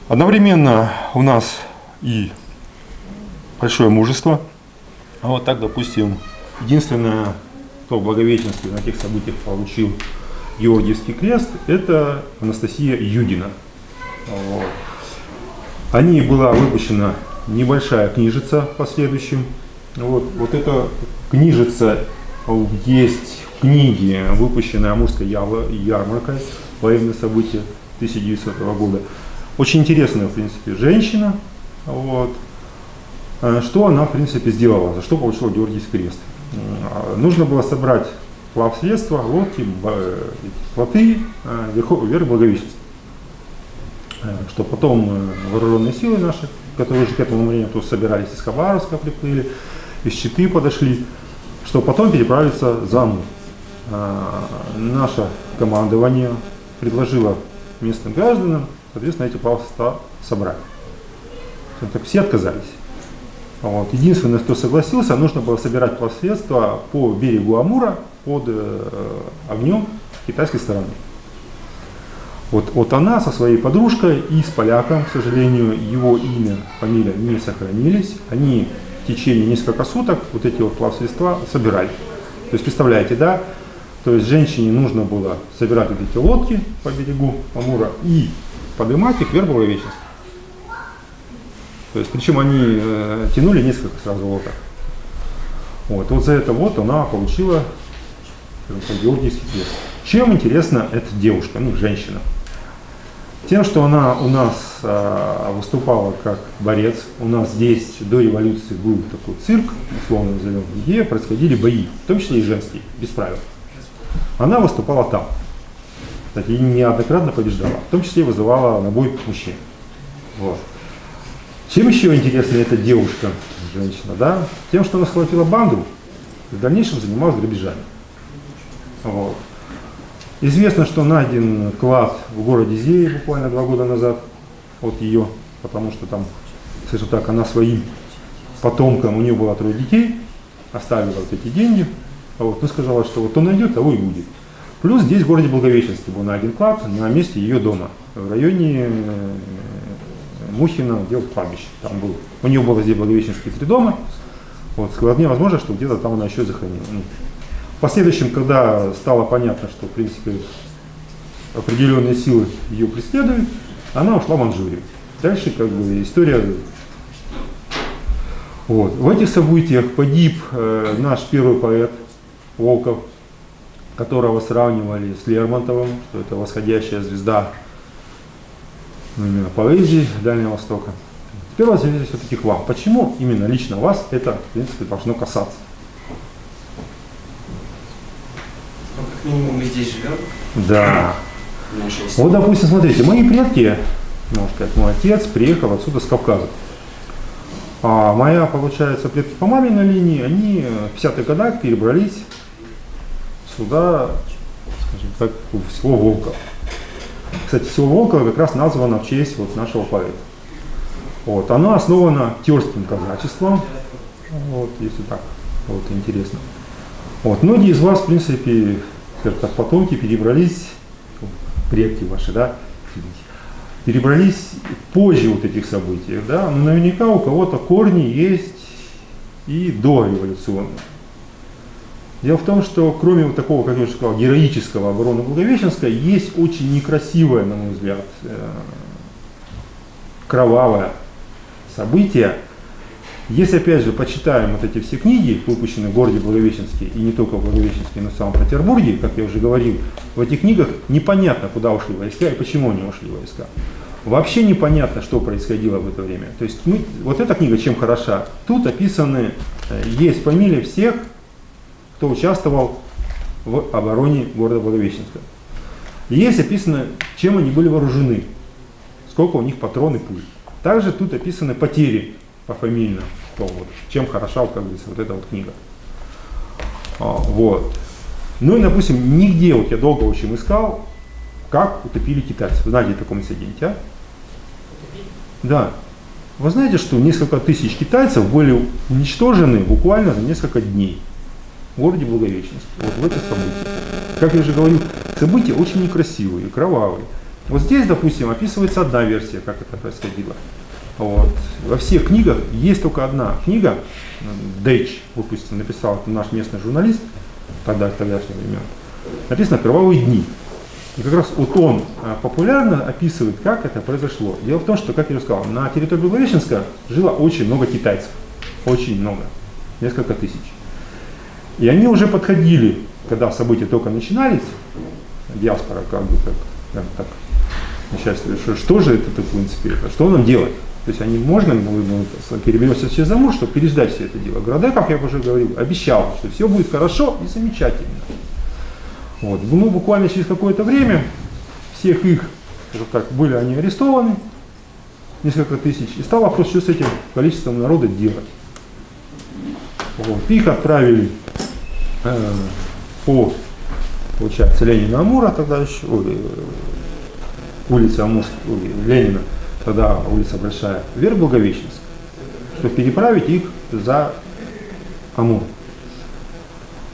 одновременно у нас и большое мужество. А вот так, допустим, единственное, кто в Благовещенске на тех событиях получил Георгиевский крест, это Анастасия Юдина. Вот. О ней была выпущена небольшая книжица в последующем. Вот, вот эта книжица есть в книге, выпущенной Амурской ярмаркой военные события 1900 года. Очень интересная, в принципе, женщина. Вот. Э, что она, в принципе, сделала, за что получила Георгиевский крест? Э, нужно было собрать плавсредства, лодки, плоты э, вверх. Что потом вооруженные силы наши, которые уже к этому времени собирались из Хабаровска, приплыли, из Читы подошли, что потом переправиться за Амур. Наше командование предложило местным гражданам, соответственно, эти плавсредства собрать. Так все отказались. Вот. Единственное, кто согласился, нужно было собирать плавсредства по берегу Амура под э, огнем китайской стороны. Вот, вот она со своей подружкой и с поляком, к сожалению, его имя, фамилия не сохранились. Они в течение нескольких суток вот эти вот плавсредства собирали. То есть, представляете, да, то есть женщине нужно было собирать вот эти лодки по берегу Амура и поднимать их вверх Благовещенск. То есть, причем они э, тянули несколько сразу лодок. Вот, вот за это вот она получила Георгиевский крест. Чем интересна эта девушка, ну, женщина? Тем, что она у нас э, выступала как борец. У нас здесь до революции был такой цирк, условно назовем, где происходили бои, в том числе и женские, без правил. Она выступала там. Кстати, и неоднократно побеждала, в том числе вызывала на бой мужчин. Вот. Чем еще интересна эта девушка, женщина, да? Тем, что она схватила банду и в дальнейшем занималась грабежами. Вот. Известно, что найден клад в городе Зее буквально два года назад от ее, потому что там, скажем так, она своим потомкам, у нее было трое детей, оставила вот эти деньги, вот, ну сказала, что вот кто найдет, того и будет. Плюс здесь в городе Благовещенске был найден клад на месте ее дома, в районе э, Мухина делал кладбище. Там был, у нее было здесь Благовещенские три дома. Вот, вполне возможно, что где-то там она еще захоронила. Последующем, когда стало понятно, что, в принципе, определенные силы ее преследуют, она ушла в Манчжурию. Дальше, как бы, история... Вот. В этих событиях погиб э, наш первый поэт Волков, которого сравнивали с Лермонтовым, что это восходящая звезда ну, именно поэзии Дальнего Востока. Теперь возвращаясь все-таки к вам. Почему именно лично вас это, в принципе, должно касаться? Ну, мы здесь живем. Да. Вот, допустим, смотрите, мои предки, можно сказать, мой отец приехал отсюда с Кавказа. А моя, получается, предки по маминой линии, они в 50-х годах перебрались сюда, скажем так, в село Волков. Кстати, село Волково как раз названо в честь вот нашего поэта. Вот, оно основано тюркским казачеством, вот, если так, вот, интересно. Вот, многие из вас, в принципе, скажем так, потомки перебрались, предки ваши, да, перебрались позже вот этих событий, да, но наверняка у кого-то корни есть и до революционных. Дело в том, что кроме вот такого, как я уже сказал, героического обороны Благовещенска, есть очень некрасивое, на мой взгляд, э, кровавое событие. Если, опять же, почитаем вот эти все книги, выпущенные в городе Благовещенске, и не только в Благовещенске, но и в самом Петербурге, как я уже говорил, в этих книгах непонятно, куда ушли войска и почему они ушли войска. Вообще непонятно, что происходило в это время. То есть мы, вот эта книга чем хороша? Тут описаны, э, есть фамилии всех кто участвовал в обороне города Благовещенска. Есть описано, чем они были вооружены, сколько у них патроны пуль. Также тут описаны потери пофамильно, что вот, чем хороша, как говорится, вот эта вот книга. А, вот. Ну и, допустим, нигде, вот я долго очень искал, как утопили китайцев. Знаете таком инциденте, а? Да. Вы знаете, что несколько тысяч китайцев были уничтожены буквально за несколько дней в городе Благовещенске. Вот в это событие. Как я уже говорил, события очень некрасивые, кровавые. Вот здесь, допустим, описывается одна версия, как это происходило. Вот. Во всех книгах есть только одна книга, Дэйч, допустим, написал это наш местный журналист, тогда, тогдашнего времен. Написано «Кровавые дни». И как раз вот он а, популярно описывает, как это произошло. Дело в том, что, как я уже сказал, на территории Благовещенска жило очень много китайцев. Очень много. Несколько тысяч. И они уже подходили, когда события только начинались, диаспора как бы так, так, так начальство, что, что же это в принципе, что нам делать? То есть они можно переберемся через Амур, чтобы переждать все это дело. Города, как я уже говорил, обещал, что все будет хорошо и замечательно. Вот. Ну, буквально через какое-то время всех их, скажем так, были они арестованы, несколько тысяч, и стал вопрос, что с этим количеством народа делать. Вот. Их отправили э, по, получается, Ленина Амура, тогда еще, э, улица ой, Ленина, тогда улица Большая, вверх Благовещенск, чтобы переправить их за Амур.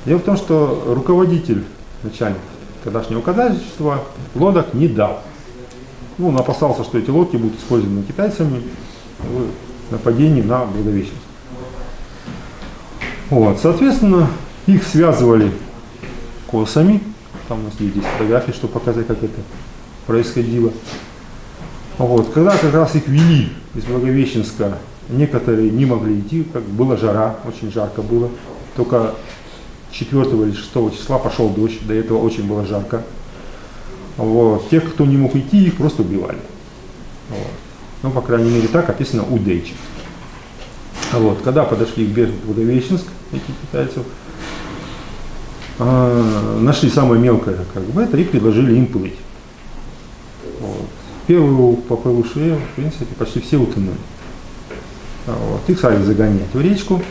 Дело в том, что руководитель начальник тогдашнего казачества, лодок не дал. Ну, он опасался, что эти лодки будут использованы китайцами в нападении на Благовещенск. Вот, соответственно, их связывали косами. Там у нас есть здесь фотографии, чтобы показать, как это происходило. Вот, когда как раз их вели из Благовещенска, некоторые не могли идти, как было жара, очень жарко было. Только 4 или 6 числа пошел дождь, до этого очень было жарко. Вот. Тех, кто не мог идти, их просто убивали. Вот. Ну, по крайней мере, так описано у Дейчи. Вот. Когда подошли к берегу Благовещенск, эти китайцев, э, нашли самое мелкое, как бы это, и предложили им плыть. Первую поплывшие, в принципе, почти все утонули. Вот. Их стали загонять в речку,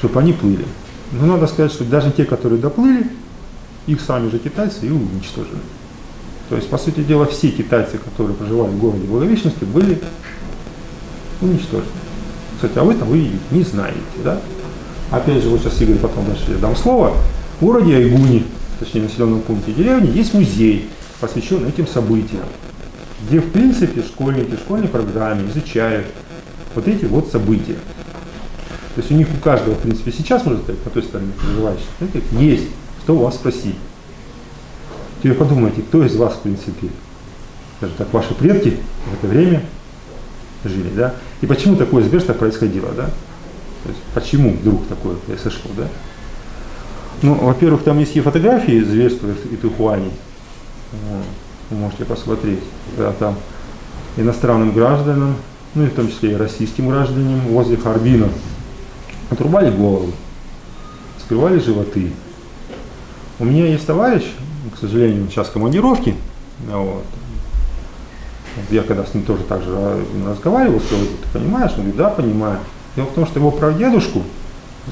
чтобы они плыли. Но надо сказать, что даже те, которые доплыли, их сами же китайцы и уничтожили. То есть, по сути дела, все китайцы, которые проживали в городе Благовещенске, были уничтожены. Кстати, а вы там вы не знаете, да? Опять же, вот сейчас Игорь потом дальше я дам слово. В городе Айгуни, точнее населенном пункте деревни, есть музей, посвященный этим событиям, где, в принципе, школьники в школьной программе изучают вот эти вот события. То есть у них у каждого, в принципе, сейчас, можно сказать, по той стороне проживающих, есть, что у вас спросить. Теперь подумайте, кто из вас, в принципе, скажем так, ваши предки в это время жили, да? И почему такое зверство происходило, да? То есть почему вдруг такое произошло, да? Ну, во-первых, там есть и фотографии зверства и Тухуани. Вы можете посмотреть, когда там иностранным гражданам, ну и в том числе и российским гражданам возле Харбина отрубали головы, скрывали животы. У меня есть товарищ, к сожалению, сейчас в командировке, вот. Я когда с ним тоже так же разговаривал, сказал, ты понимаешь? Он говорит, да, понимаю. Дело в том, что его прадедушку,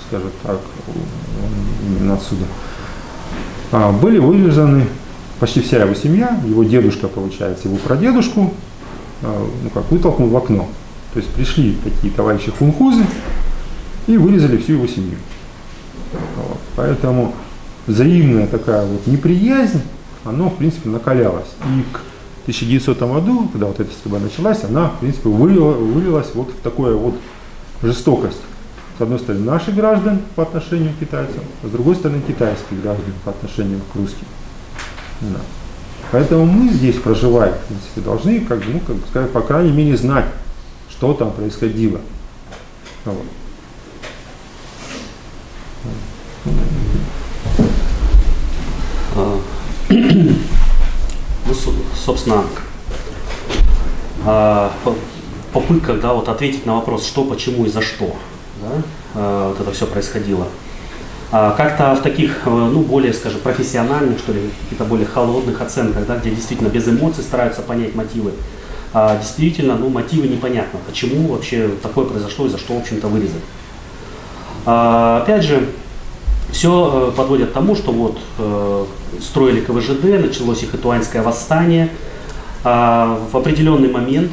скажем так, именно отсюда, а, были вывезены почти вся его семья, его дедушка, получается, его прадедушку, а, ну как, вытолкнул в окно. То есть пришли такие товарищи хунхузы, и вырезали всю его семью. Вот. Поэтому взаимная такая вот неприязнь, она, в принципе, накалялась. И к 1900 году, когда вот эта стрельба началась, она, в принципе, вылила, вылилась вот в такую вот жестокость. С одной стороны, наших граждан по отношению к китайцам, а с другой стороны, китайских граждан по отношению к русским. Да. Поэтому мы здесь, проживая, в принципе, должны, как, ну, как сказать, по крайней мере, знать, что там происходило. Вот. А, ну, собственно, а, попытка да, вот ответить на вопрос, что, почему и за что да, а, вот это все происходило. Как-то в таких, э, ну, более, скажем, профессиональных, что ли, каких-то более холодных оценках, да, где действительно без эмоций стараются понять мотивы, действительно, ну, мотивы непонятно, почему вообще такое произошло и за что, в общем-то, вырезать. Опять же, все э, подводит к тому, что вот э, строили КВЖД, началось их Итуанское восстание. А в определенный момент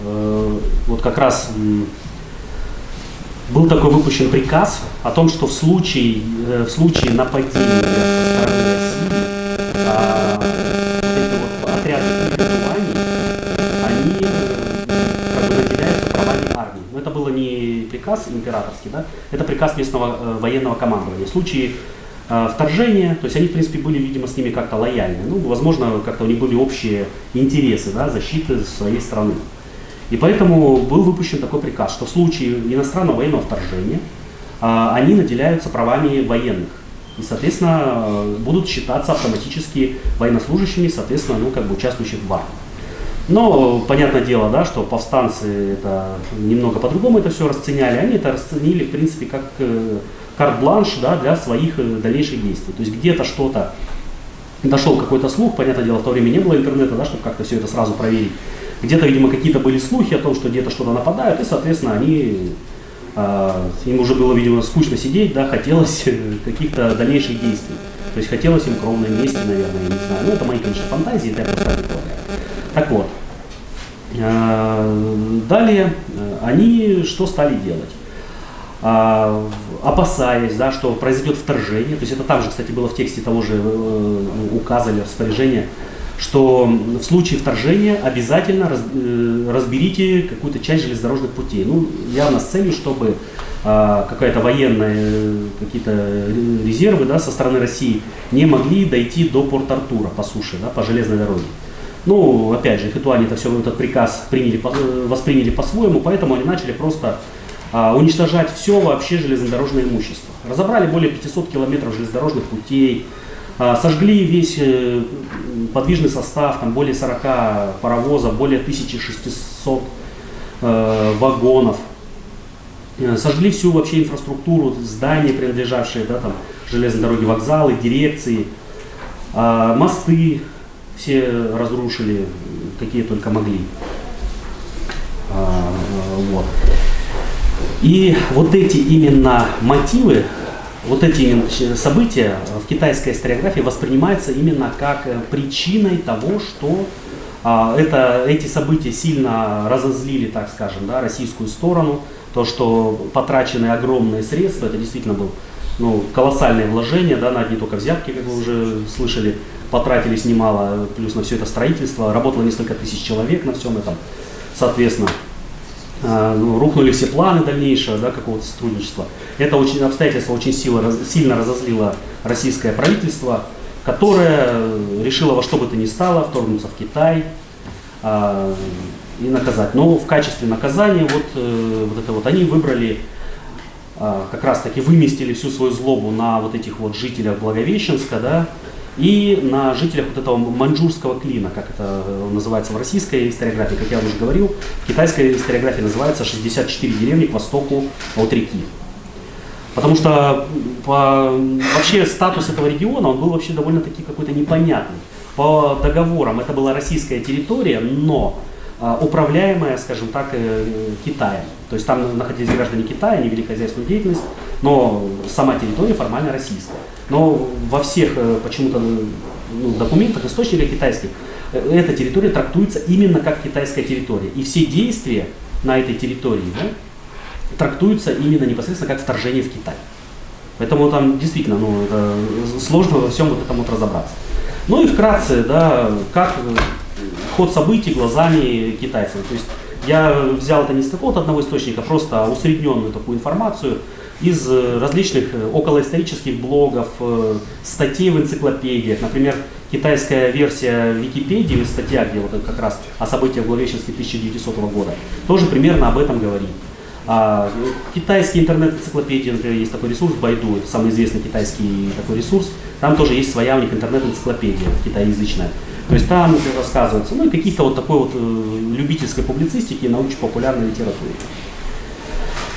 вот как раз был такой выпущен приказ о том, что в случае, э, в случае нападения со стороны России а, вот вот отряды они э, как бы наделяются правами армии. Но это было не приказ императорский, да, это приказ местного э, военного командования. В случае э, вторжения, то есть они, в принципе, были, видимо, с ними как-то лояльны. Ну, возможно, как-то у них были общие интересы, да, защиты своей страны. И поэтому был выпущен такой приказ, что в случае иностранного военного вторжения а, они наделяются правами военных. И, соответственно, э, будут считаться автоматически военнослужащими, соответственно, ну, как бы участвующих в армии. Но, понятное дело, да, что повстанцы это немного по-другому это все расценяли. Они это расценили, в принципе, как э, карт-бланш да, для своих э, дальнейших действий. То есть где-то что-то дошел какой-то слух, понятное дело, в то время не было интернета, да, чтобы как-то все это сразу проверить. Где-то, видимо, какие-то были слухи о том, что где-то что-то нападают, и, соответственно, они, а, им уже было, видимо, скучно сидеть, да, хотелось э, каких-то дальнейших действий. То есть хотелось им кровной мести, наверное, я не знаю. Ну, это мои, конечно, фантазии, это я просто предполагаю. Так вот, а, далее э, они что стали делать? А, опасаясь, да, что произойдет вторжение, то есть это также, кстати, было в тексте того же э, указа или распоряжения, что в случае вторжения обязательно э, разберите какую-то часть железнодорожных путей. Ну, явно с целью, чтобы а, какая-то военная, э, какие-то ре- резервы да, со стороны России не могли дойти до Порт-Артура по суше, да, по железной дороге. Ну, опять же, хитуане это все этот приказ приняли, э, восприняли по-своему, поэтому они начали просто а, уничтожать все вообще железнодорожное имущество. Разобрали более 500 километров железнодорожных путей, сожгли весь э, подвижный состав, там более 40 паровозов, более 1600 э, вагонов. Э, Сожгли всю вообще инфраструктуру, здания, принадлежавшие да, там, железной дороге, вокзалы, дирекции, а, мосты все разрушили, какие только могли. А, вот. И вот эти именно мотивы, вот эти события в китайской историографии воспринимаются именно как э, причиной того, что а, это, эти события сильно разозлили, так скажем, да, российскую сторону. То, что потрачены огромные средства, это действительно был ну, колоссальное вложение, да, на одни только взятки, как вы уже слышали, потратились немало, плюс на все это строительство, работало несколько тысяч человек на всем этом, соответственно. А, ну, рухнули все планы дальнейшего да, какого-то сотрудничества. Это очень, обстоятельство очень сильно, сильно разозлило российское правительство, которое э, решило во что бы то ни стало вторгнуться в Китай а, и наказать. Но в качестве наказания вот, э, вот это вот они выбрали а, как раз таки выместили всю свою злобу на вот этих вот жителях Благовещенска, да, и на жителях вот этого маньчжурского клина, как это э, называется в российской историографии, как я уже говорил, в китайской историографии называется 64 деревни к востоку от реки. Потому что по, вообще статус этого региона, он был вообще довольно-таки какой-то непонятный. По договорам это была российская территория, но а, управляемая, скажем так, э, Китаем. То есть там находились граждане Китая, они вели хозяйственную деятельность, но сама территория формально российская. Но во всех э, почему-то ну, документах, источниках китайских, э, эта территория трактуется именно как китайская территория. И все действия на этой территории да, трактуются именно непосредственно как вторжение в Китай. Поэтому там действительно ну, сложно во всем вот этом вот разобраться. Ну и вкратце, да, как э, ход событий глазами китайцев. То есть я взял это не с какого-то одного источника, просто усредненную такую информацию из э, различных э, околоисторических блогов, статей в энциклопедиях. Например, китайская версия Википедии, статья, где вот как раз о событиях в Благовещенске 1900 года, тоже примерно об этом говорит. А, китайские интернет-энциклопедии, например, есть такой ресурс Байду, самый известный китайский такой ресурс. Там тоже есть своя у них интернет-энциклопедия китайязычная. То есть там рассказывается, ну и каких-то вот такой вот э, любительской публицистики и научно-популярной литературы.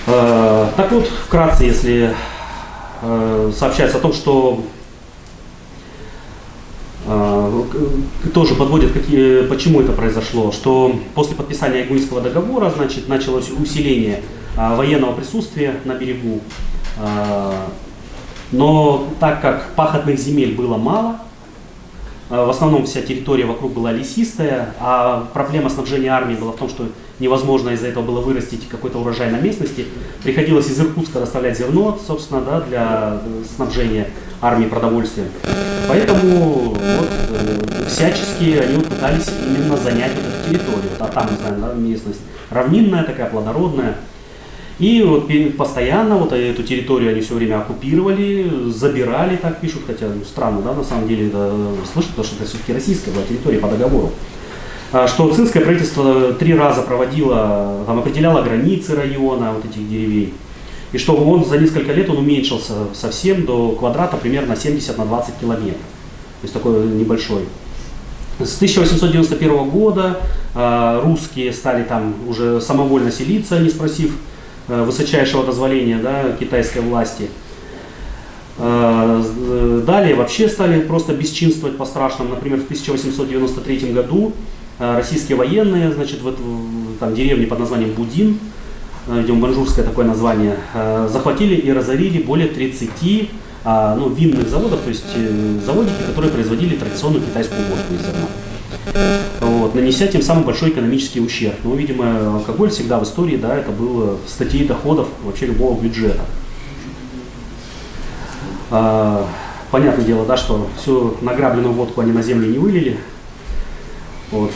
Э, так вот, вкратце, если э, сообщается о том, что э, тоже подводят, какие, почему это произошло, что после подписания Игуйского договора, значит, началось усиление военного присутствия на берегу. А, но так как пахотных земель было мало, Э, В основном вся территория вокруг была лесистая, а проблема снабжения армии была в том, что невозможно из-за этого было вырастить какой-то урожай на местности. Приходилось из Иркутска доставлять зерно, собственно, да, для снабжения армии продовольствием. Поэтому вот, э, всячески они вот пытались именно занять вот эту территорию. А там, не знаю, местность равнинная такая, плодородная. И вот постоянно вот эту территорию они все время оккупировали, забирали, так пишут, хотя ну, странно, да, на самом деле это слышать, потому что это все-таки российская была территория по договору. А, Что цинское правительство три раза проводило, там, определяло границы района вот этих деревень. И что он за несколько лет он уменьшился совсем до квадрата примерно 70 на 20 километров. То есть такой небольшой. С 1891 года э, русские стали там уже самовольно селиться, не спросив высочайшего дозволения да, китайской власти. Э, Далее вообще стали просто бесчинствовать по-страшному. Например, в 1893 году э, российские военные, значит, в там, деревне под названием Будин, э, видимо, манжурское такое название, э, захватили и разорили более 30 а, ну, винных заводов, то есть э, заводики, которые производили традиционную китайскую водку из зерна. Вот, нанеся тем самым большой экономический ущерб. Ну, видимо, алкоголь всегда в истории, да, это было статьей доходов вообще любого бюджета. А, понятное дело, да, что всю награбленную водку они на землю не вылили. Вот.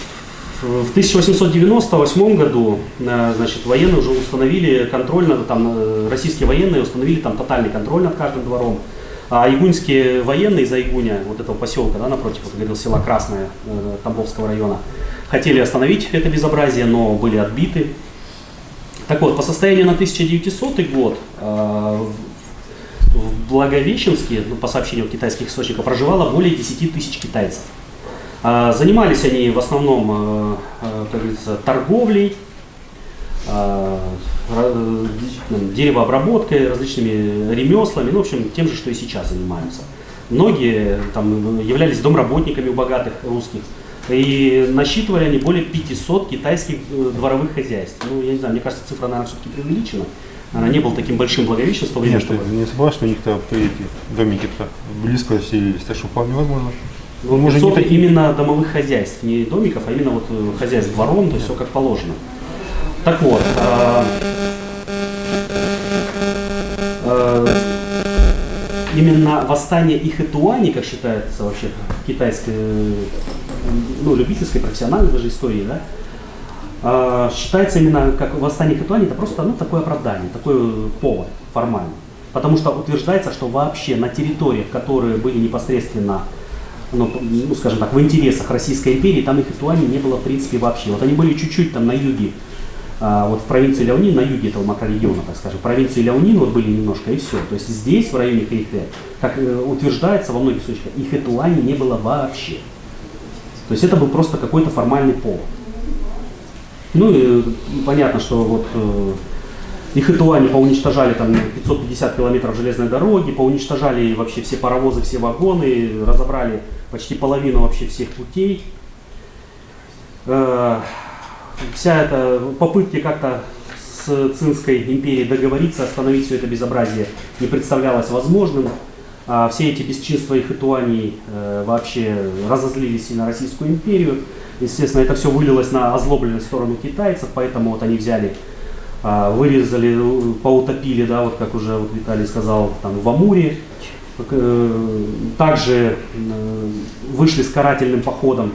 В 1898 году, э, значит, военные уже установили контроль, над- там, э, российские военные установили там тотальный контроль над каждым двором. А игуньские военные из Игуня, вот этого поселка, да, напротив, вот, говорил, села Красное э, Тамбовского района, хотели остановить это безобразие, но были отбиты. Так вот, по состоянию на 1900 год э, в- Благовещенске, ну, по сообщению китайских источников, проживало более 10 тысяч китайцев. А, Занимались они в основном, э, э, как говорится, торговлей, деревообработкой, различными ремеслами, ну, в общем, тем же, что и сейчас занимаются. Многие там являлись домработниками у богатых русских. И насчитывали они более 500 китайских э, дворовых хозяйств. Ну, я не знаю, мне кажется, цифра, наверное, все-таки преувеличена. Она не был таким большим Благовещен в то время, Нет, чтобы... не согласен, что у них-то эти домики-то близко селились, так что вполне возможно. Ну, может, не 500 такие? именно домовых хозяйств, не домиков, а именно вот э, хозяйств двором, то есть все как положено. Так вот, а, а, именно восстание Ихэтуани, как считается вообще в китайской, э, ну, любительской, профессиональной даже истории, да, а, считается именно как восстание Ихэтуани, это просто ну, такое оправдание, такой э, повод формальный. Потому что утверждается, что вообще на территориях, которые были непосредственно ну, ну, скажем так, в интересах Российской империи, там их Ихэтуани не было в принципе вообще. Вот они были чуть-чуть там на юге, вот в провинции Ляонин, на юге этого макрорегиона, так скажем, провинции Ляонин вот были немножко и все. То есть здесь, в районе Хэйхэ, как э, утверждается во многих случаях, Ихэтуани не было вообще. То есть это был просто какой-то формальный повод. Ну и э, понятно, что вот э, их Ихэтуани поуничтожали там 550 километров железной дороги, поуничтожали вообще все паровозы, все вагоны, разобрали почти половину вообще всех путей. Э, Вся эта попытки как-то с Цинской империей договориться, остановить все это безобразие не представлялось возможным. А все эти бесчинства и хитуаний э, вообще разозлились и на Российскую империю. Естественно, это все вылилось на озлобленность в сторону китайцев, поэтому вот они взяли, а, вырезали, э, поутопили, да, вот как уже вот Виталий сказал, там в Амуре. Э, Также э, вышли с карательным походом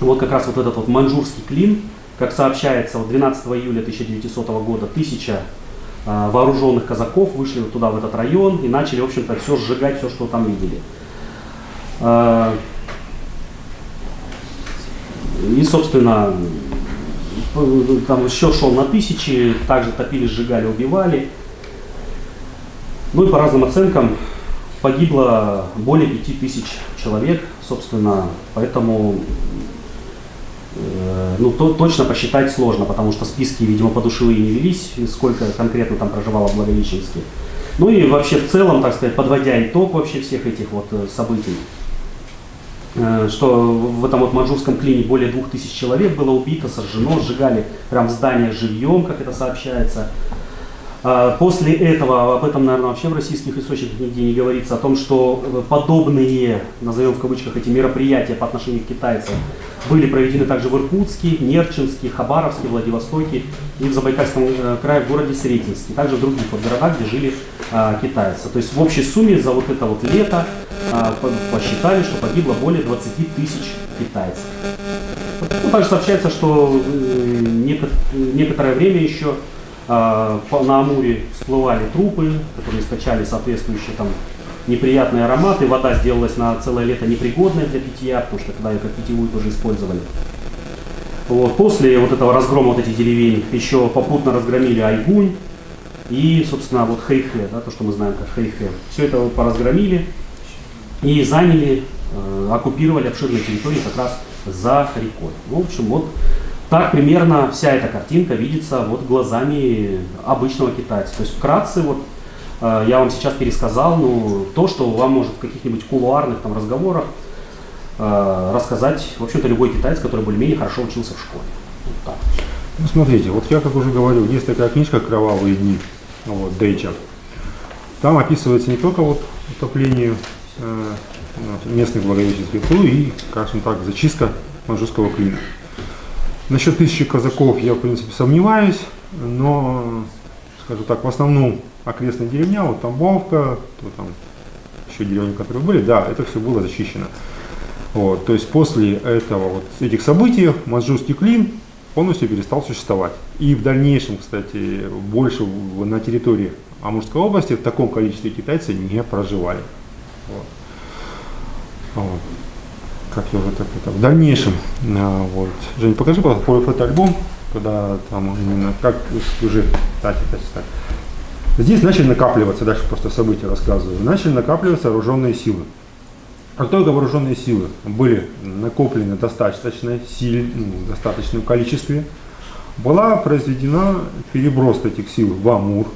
вот как раз вот этот вот маньчжурский клин, как сообщается, вот 12 июля 1900 года тысяча а, вооруженных казаков вышли вот туда, в этот район, и начали, в общем-то, все сжигать, все, что там видели. А, И, собственно, там счет шел на тысячи, также топили, сжигали, убивали. Ну и по разным оценкам погибло более 5000 человек, собственно, поэтому Э, ну, то, точно посчитать сложно, потому что списки, видимо, подушевые не велись, сколько конкретно там проживало Благовещенске. Ну и вообще в целом, так сказать, подводя итог вообще всех этих вот э, событий, э, что в этом вот манжурском клине более двух тысяч человек было убито, сожжено, сжигали прям в живьем, как это сообщается. А, После этого, об этом, наверное, вообще в российских источниках нигде не говорится, о том, что э, подобные, назовем в кавычках, эти мероприятия по отношению к китайцам были проведены также в Иркутске, Нерчинске, Хабаровске, Владивостоке и в Забайкальском э, крае в городе Сретенске, также в других вот городах, где жили а, китайцы. То есть в общей сумме за вот это вот лето а, по- посчитали, что погибло более 20 тысяч китайцев. Ну, также сообщается, что э, неко- некоторое время еще на Амуре всплывали трупы, которые источали соответствующие там неприятные ароматы. Вода сделалась на целое лето непригодной для питья, потому что когда ее как питьевую тоже использовали. Вот. После вот этого разгрома вот этих деревень еще попутно разгромили Айгунь и, собственно, вот Хэйхэ, да, то, что мы знаем как Хэйхэ. Все это вот поразгромили и заняли, э, оккупировали обширные территории как раз за рекой. Ну, в общем, вот так примерно вся эта картинка видится вот глазами обычного китайца. То есть вкратце вот э, я вам сейчас пересказал ну, то, что вам может в каких-нибудь кулуарных там разговорах э, рассказать, в общем-то, любой китаец, который более-менее хорошо учился в школе. Вот так. Ну, смотрите, вот я, как уже говорил, есть такая книжка «Кровавые дни», вот, Дейча. Там описывается не только вот утопление э, местных благовещенских, ну и, скажем так, зачистка манжурского клина. Насчет тысячи казаков я, в принципе, сомневаюсь, но, скажу так, в основном окрестная деревня, вот Тамбовка, то там еще деревни, которые были, да, это все было зачищено. Вот, то есть после этого, вот, этих событий манжурский клин полностью перестал существовать. И в дальнейшем, кстати, больше на территории Амурской области в таком количестве китайцы не проживали. Вот. Вот. Как я уже так это в дальнейшем. а, вот. Жень, покажи, пожалуйста, фото- фотоальбом, когда там именно как уже так, так. Здесь начали накапливаться, дальше просто события рассказываю, начали накапливаться вооруженные силы. Как только вооруженные силы были накоплены в достаточной силе, ну, достаточном количестве, была произведена переброс этих сил в Амур,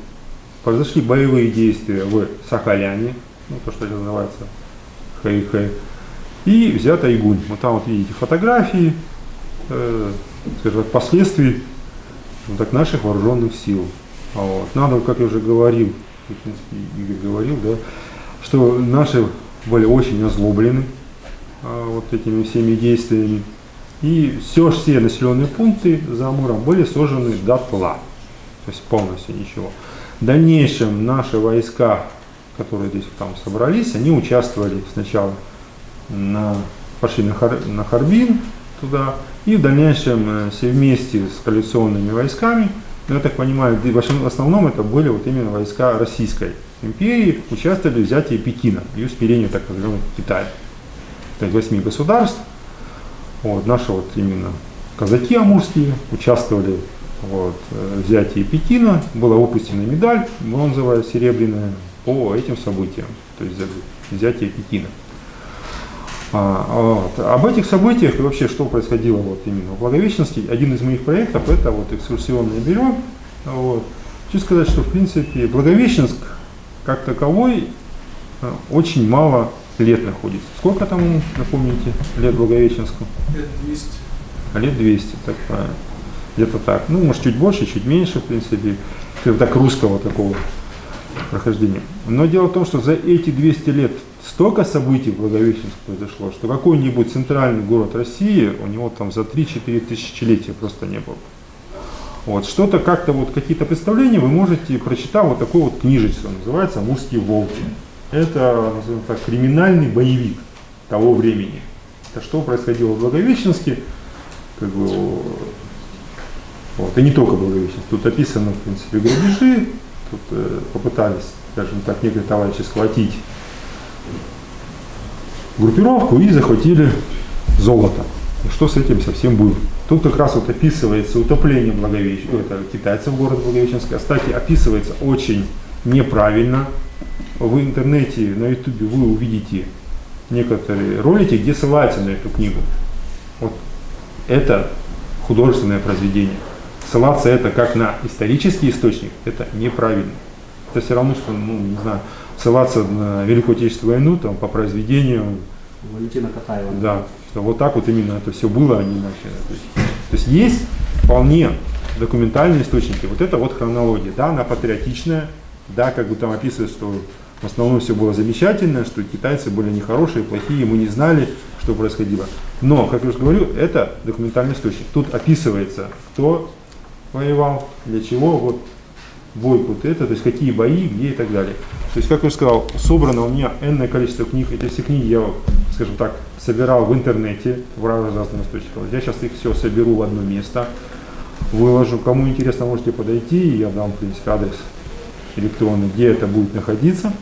произошли боевые действия в Сахаляне, ну, то, что называется Хэй-Хэй, и взят Айгунь. Вот там вот видите фотографии, э, скажем так, последствий вот так, наших вооруженных сил. Вот. Надо, как я уже говорил, в принципе, Игорь говорил, да, что наши были очень озлоблены а, вот этими всеми действиями. И все, все населенные пункты за Амуром были сожжены дотла. То есть полностью ничего. В дальнейшем наши войска, которые здесь там собрались, они участвовали сначала на, пошли на, Хар- на Харбин туда, и в дальнейшем э, все вместе с коалиционными войсками, ну, я так понимаю, в основ- в основном это были вот именно войска Российской империи, участвовали в взятии Пекина и усмирении так называемого Китая. То есть восьми государств. Вот, наши вот именно казаки амурские участвовали вот, э, в взятии Пекина. Была выпущена медаль, бронзовая, серебряная, по этим событиям, то есть взятие Пекина. А, вот. Об этих событиях и вообще, что происходило вот именно в Благовещенске, один из моих проектов это вот экскурсионное бюро. Вот. Хочу сказать, что в принципе Благовещенск как таковой э, очень мало лет находится. Сколько там, напомните, лет Благовещенску? Лет 200. А лет 200, так правильно. Где-то так. Ну, может, чуть больше, чуть меньше, в принципе, так русского такого прохождения. Но дело в том, что за эти 200 лет столько событий в Благовещенске произошло, что какой-нибудь центральный город России, у него там за 3-4 тысячелетия просто не было. Вот, что-то как-то, вот какие-то представления вы можете, прочитав вот такой вот книжечку, называется «Амурские волки». Это, назовем так, криминальный боевик того времени. Это что происходило в Благовещенске, как бы, вот, и не только Благовещенск. Тут описано, в принципе, грабежи, тут э, попытались, скажем так, некоторые товарищи схватить группировку и захватили золото. Что с этим совсем было? Тут как раз вот описывается утопление Благовещ... это, китайцев в город Благовещенск. Кстати, описывается очень неправильно. В интернете, на ютубе вы увидите некоторые ролики, где ссылаются на эту книгу. Вот это художественное произведение. Ссылаться это как на исторический источник, это неправильно. Это все равно, что, ну, не знаю, ссылаться на Великую Отечественную войну там, по произведению Валентина Катаева. да, что вот так вот именно это все было, а не иначе. То есть, то есть есть вполне документальные источники, вот это вот хронология, да, она патриотичная, да, как бы там описывает, что в основном все было замечательно, что китайцы были нехорошие, плохие, мы не знали, что происходило. Но, как я уже говорю, это документальный источник. Тут описывается, кто воевал, для чего, вот бой вот это, то есть какие бои, где и так далее. То есть, как я уже сказал, собрано у меня энное количество книг. Эти все книги я, скажем так, собирал в интернете, в разных источниках. Я сейчас их все соберу в одно место, выложу. Кому интересно, можете подойти, я дам, в принципе, адрес электронный, где это будет находиться.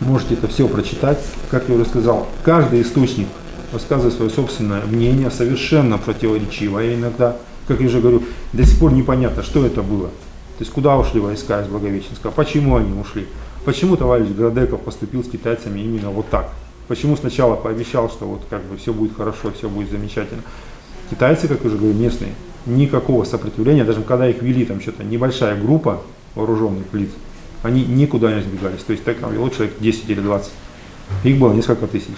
Можете это все прочитать. Как я уже сказал, каждый источник рассказывает свое собственное мнение, совершенно противоречивое иногда. Как я уже говорю, до сих пор непонятно, что это было. То есть куда ушли войска из Благовещенска, почему они ушли, почему товарищ Градеков поступил с китайцами именно вот так. Почему сначала пообещал, что вот как бы все будет хорошо, все будет замечательно. Китайцы, как я уже говорю, местные, никакого сопротивления, даже когда их вели там что-то небольшая группа вооруженных лиц, они никуда не сбегались. То есть так там вело человек 10 или 20. Их было несколько тысяч.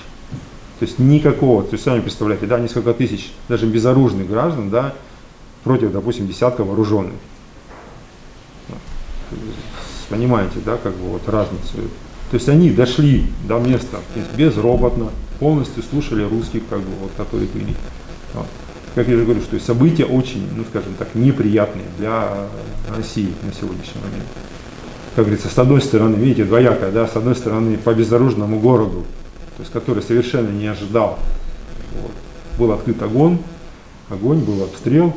То есть никакого, то есть сами представляете, да, несколько тысяч даже безоружных граждан, да, против, допустим, десятка вооруженных. Понимаете, да, как бы вот разницу. То есть они дошли до места безроботно, полностью слушали русских, как бы вот, которые были. Вот. Как я уже говорю, что события очень, ну скажем так, неприятные для России на сегодняшний момент. Как говорится, с одной стороны, видите, двоякая, да, с одной стороны, по безоружному городу, то есть который совершенно не ожидал, вот, был открыт огонь, огонь, был обстрел.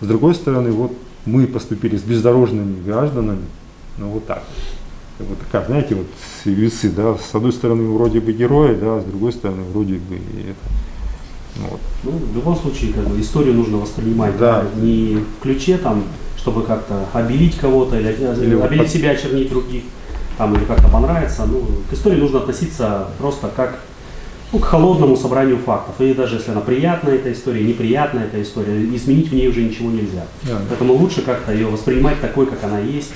С другой стороны, вот мы поступили с бездорожными гражданами, ну вот так. Вот такая, знаете, вот весы, да, с одной стороны вроде бы герои, да, с другой стороны вроде бы это. Вот. Ну, в любом случае, как бы, историю нужно воспринимать да. не в ключе там, чтобы как-то обелить кого-то или, или обелить под... себя, очернить других, там, или как-то понравится. Ну, к истории нужно относиться просто как ну, к холодному собранию фактов. И даже если она приятная, эта история, неприятная эта история, изменить в ней уже ничего нельзя. Да. Поэтому лучше как-то ее воспринимать такой, как она есть.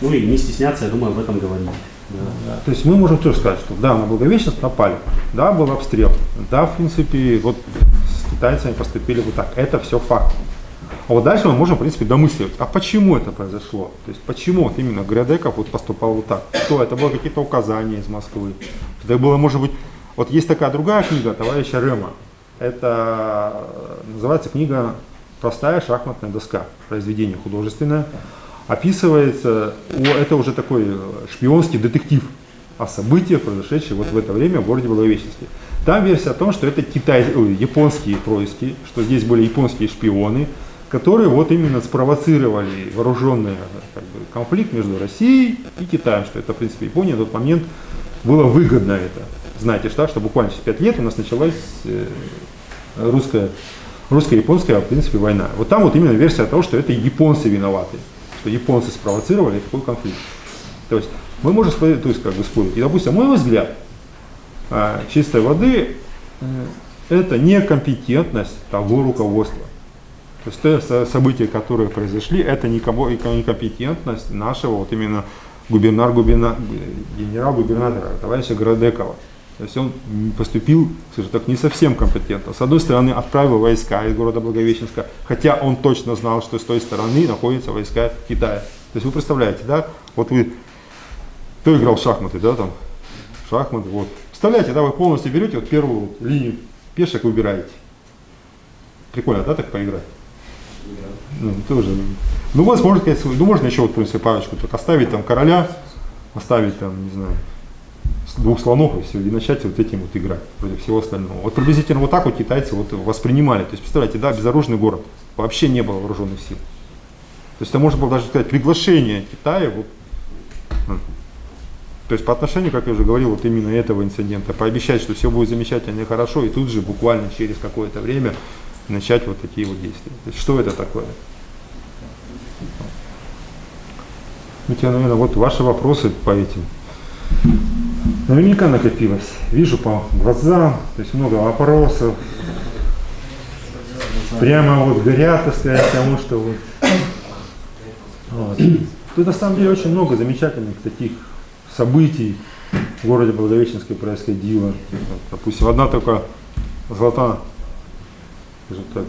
Ну и не стесняться, я думаю, об этом говорить. Да. Да. То есть мы можем тоже сказать, что да, на Благовещенск напали, да, был обстрел, да, в принципе, вот с китайцами поступили вот так. Это все факт. А вот дальше мы можем, в принципе, домысливать, а почему это произошло? То есть почему вот именно Грядеков вот поступал вот так? Что, это было какие-то указания из Москвы? Это было, может быть, вот есть такая другая книга товарища Рема. Это э, называется книга «Простая шахматная доска». Произведение художественное. Описывается, это уже такой э, шпионский детектив о событиях, произошедших вот в это время в городе Благовещенске. Там версия о том, что это китай, ой, японские происки, что здесь были японские шпионы, которые вот именно спровоцировали вооруженный как бы, конфликт между Россией и Китаем, что это, в принципе, Япония в тот момент было выгодно это знаете, что, что буквально через 5 лет у нас началась э, русская, русско-японская, в принципе, война. Вот там вот именно версия того, что это японцы виноваты, что японцы спровоцировали такой конфликт. То есть мы можем спорить, то есть как бы спорить. И, допустим, мой взгляд, а, чистой воды э, это некомпетентность того руководства. То есть те события, которые произошли, это некомпетентность нашего вот именно губернар, генерал-губернатора, товарища Градекова. То есть он поступил, скажем так, не совсем компетентно. С одной стороны, отправил войска из города Благовещенска, хотя он точно знал, что с той стороны находятся войска Китая. То есть вы представляете, да, вот вы, кто играл в шахматы, да, там, шахматы, вот. Представляете, да, вы полностью берете вот первую линию пешек выбираете. Прикольно, да, так поиграть? Ну, тоже. Ну, вот, можно сказать, ну, можно еще вот, в принципе, парочку, только оставить там короля, оставить там, не знаю, двух слонов и все, и начать вот этим вот играть против всего остального. Вот приблизительно вот так вот китайцы вот воспринимали. То есть, представляете, да, безоружный город, вообще не было вооруженных сил. То есть это можно было даже сказать приглашение Китая вот, то есть по отношению, как я уже говорил, вот именно этого инцидента, пообещать, что все будет замечательно и хорошо, и тут же буквально через какое-то время начать вот такие вот действия. То есть что это такое? Митя, наверное, вот ваши вопросы по этим наверняка накопилось. Вижу по глазам, то есть много вопросов. Прямо вот горят, так сказать, потому что вот. вот. Тут на самом деле очень много замечательных таких событий в городе Благовещенске происходило. Допустим, одна только скажем так,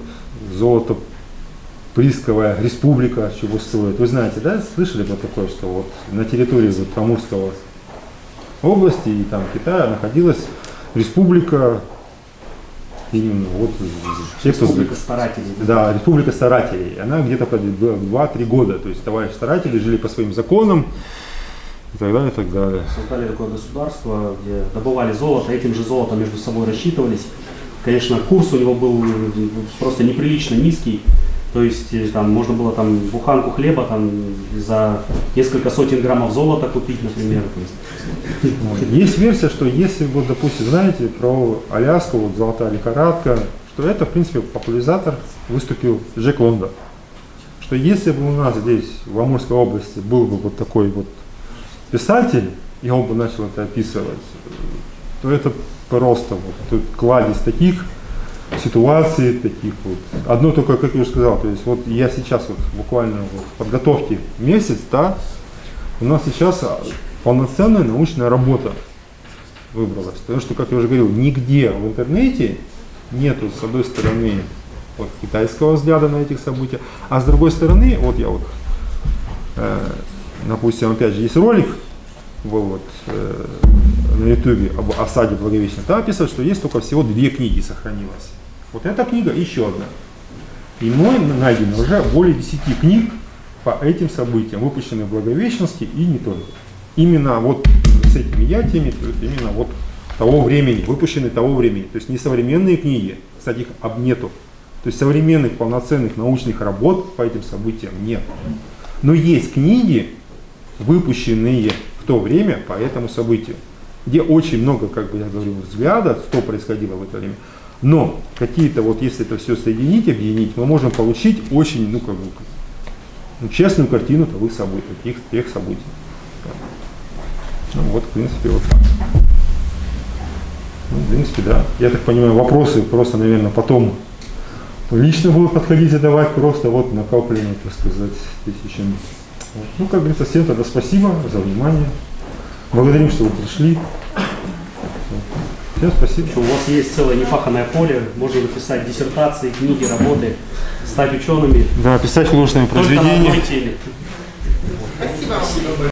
золото приисковая республика чего стоит. Вы знаете, да, слышали про такое, что вот на территории вот Амурского области и там Китая находилась республика именно вот те, кто Республика старателей. да, республика старателей. Она где-то по 2-3 года. То есть товарищи старатели жили по своим законам и так далее, и так далее. Создали такое государство, где добывали золото, этим же золотом между собой рассчитывались. Конечно, курс у него был э, просто неприлично низкий. То есть э, там можно было там буханку хлеба там за несколько сотен граммов золота купить, например. То есть. Есть версия, что если вот, допустим, знаете про Аляску, вот золотая лихорадка, что это, в принципе, популяризатор выступил Джек Лондон. Что если бы у нас здесь, в Амурской области, был бы вот такой вот писатель, и он бы начал это описывать, то это просто вот тут кладезь таких ситуаций, таких вот. Одно только, как я уже сказал, то есть вот я сейчас вот буквально вот в подготовке месяц, да, у нас сейчас полноценная научная работа выбралась. Потому что, как я уже говорил, нигде в интернете нету, с одной стороны, вот, китайского взгляда на этих события, а с другой стороны, вот я вот, э, допустим, опять же, есть ролик, вот э, на ютубе об осаде Благовещения, там описывают, что есть только всего две книги сохранилось. Вот эта книга еще одна. И мной найдено уже более 10 книг по этим событиям, выпущенные в Благовещенске и не только. Именно вот с этими ятиями, то есть именно вот того времени, выпущенные того времени. То есть не современные книги, кстати, их об нету. То есть современных полноценных научных работ по этим событиям нет. Но есть книги, выпущенные в то время по этому событию, где очень много, как бы я говорил, взглядов, что происходило в это время. Но какие-то вот, если это все соединить, объединить, мы можем получить очень, ну, как бы, ну, честную картину того событий, тех, тех событий. Ну, вот, в принципе, вот так. Ну, в принципе, да. Я так понимаю, вопросы просто, наверное, потом лично будут подходить и давать просто вот накопленные, так сказать, тысячами. Ну, как говорится, всем тогда спасибо за внимание. Благодарим, что вы пришли. Всем спасибо. У вас есть целое непаханное поле, можно написать диссертации, книги, работы, стать учеными Да, писать художественные только на произведения. одной теме.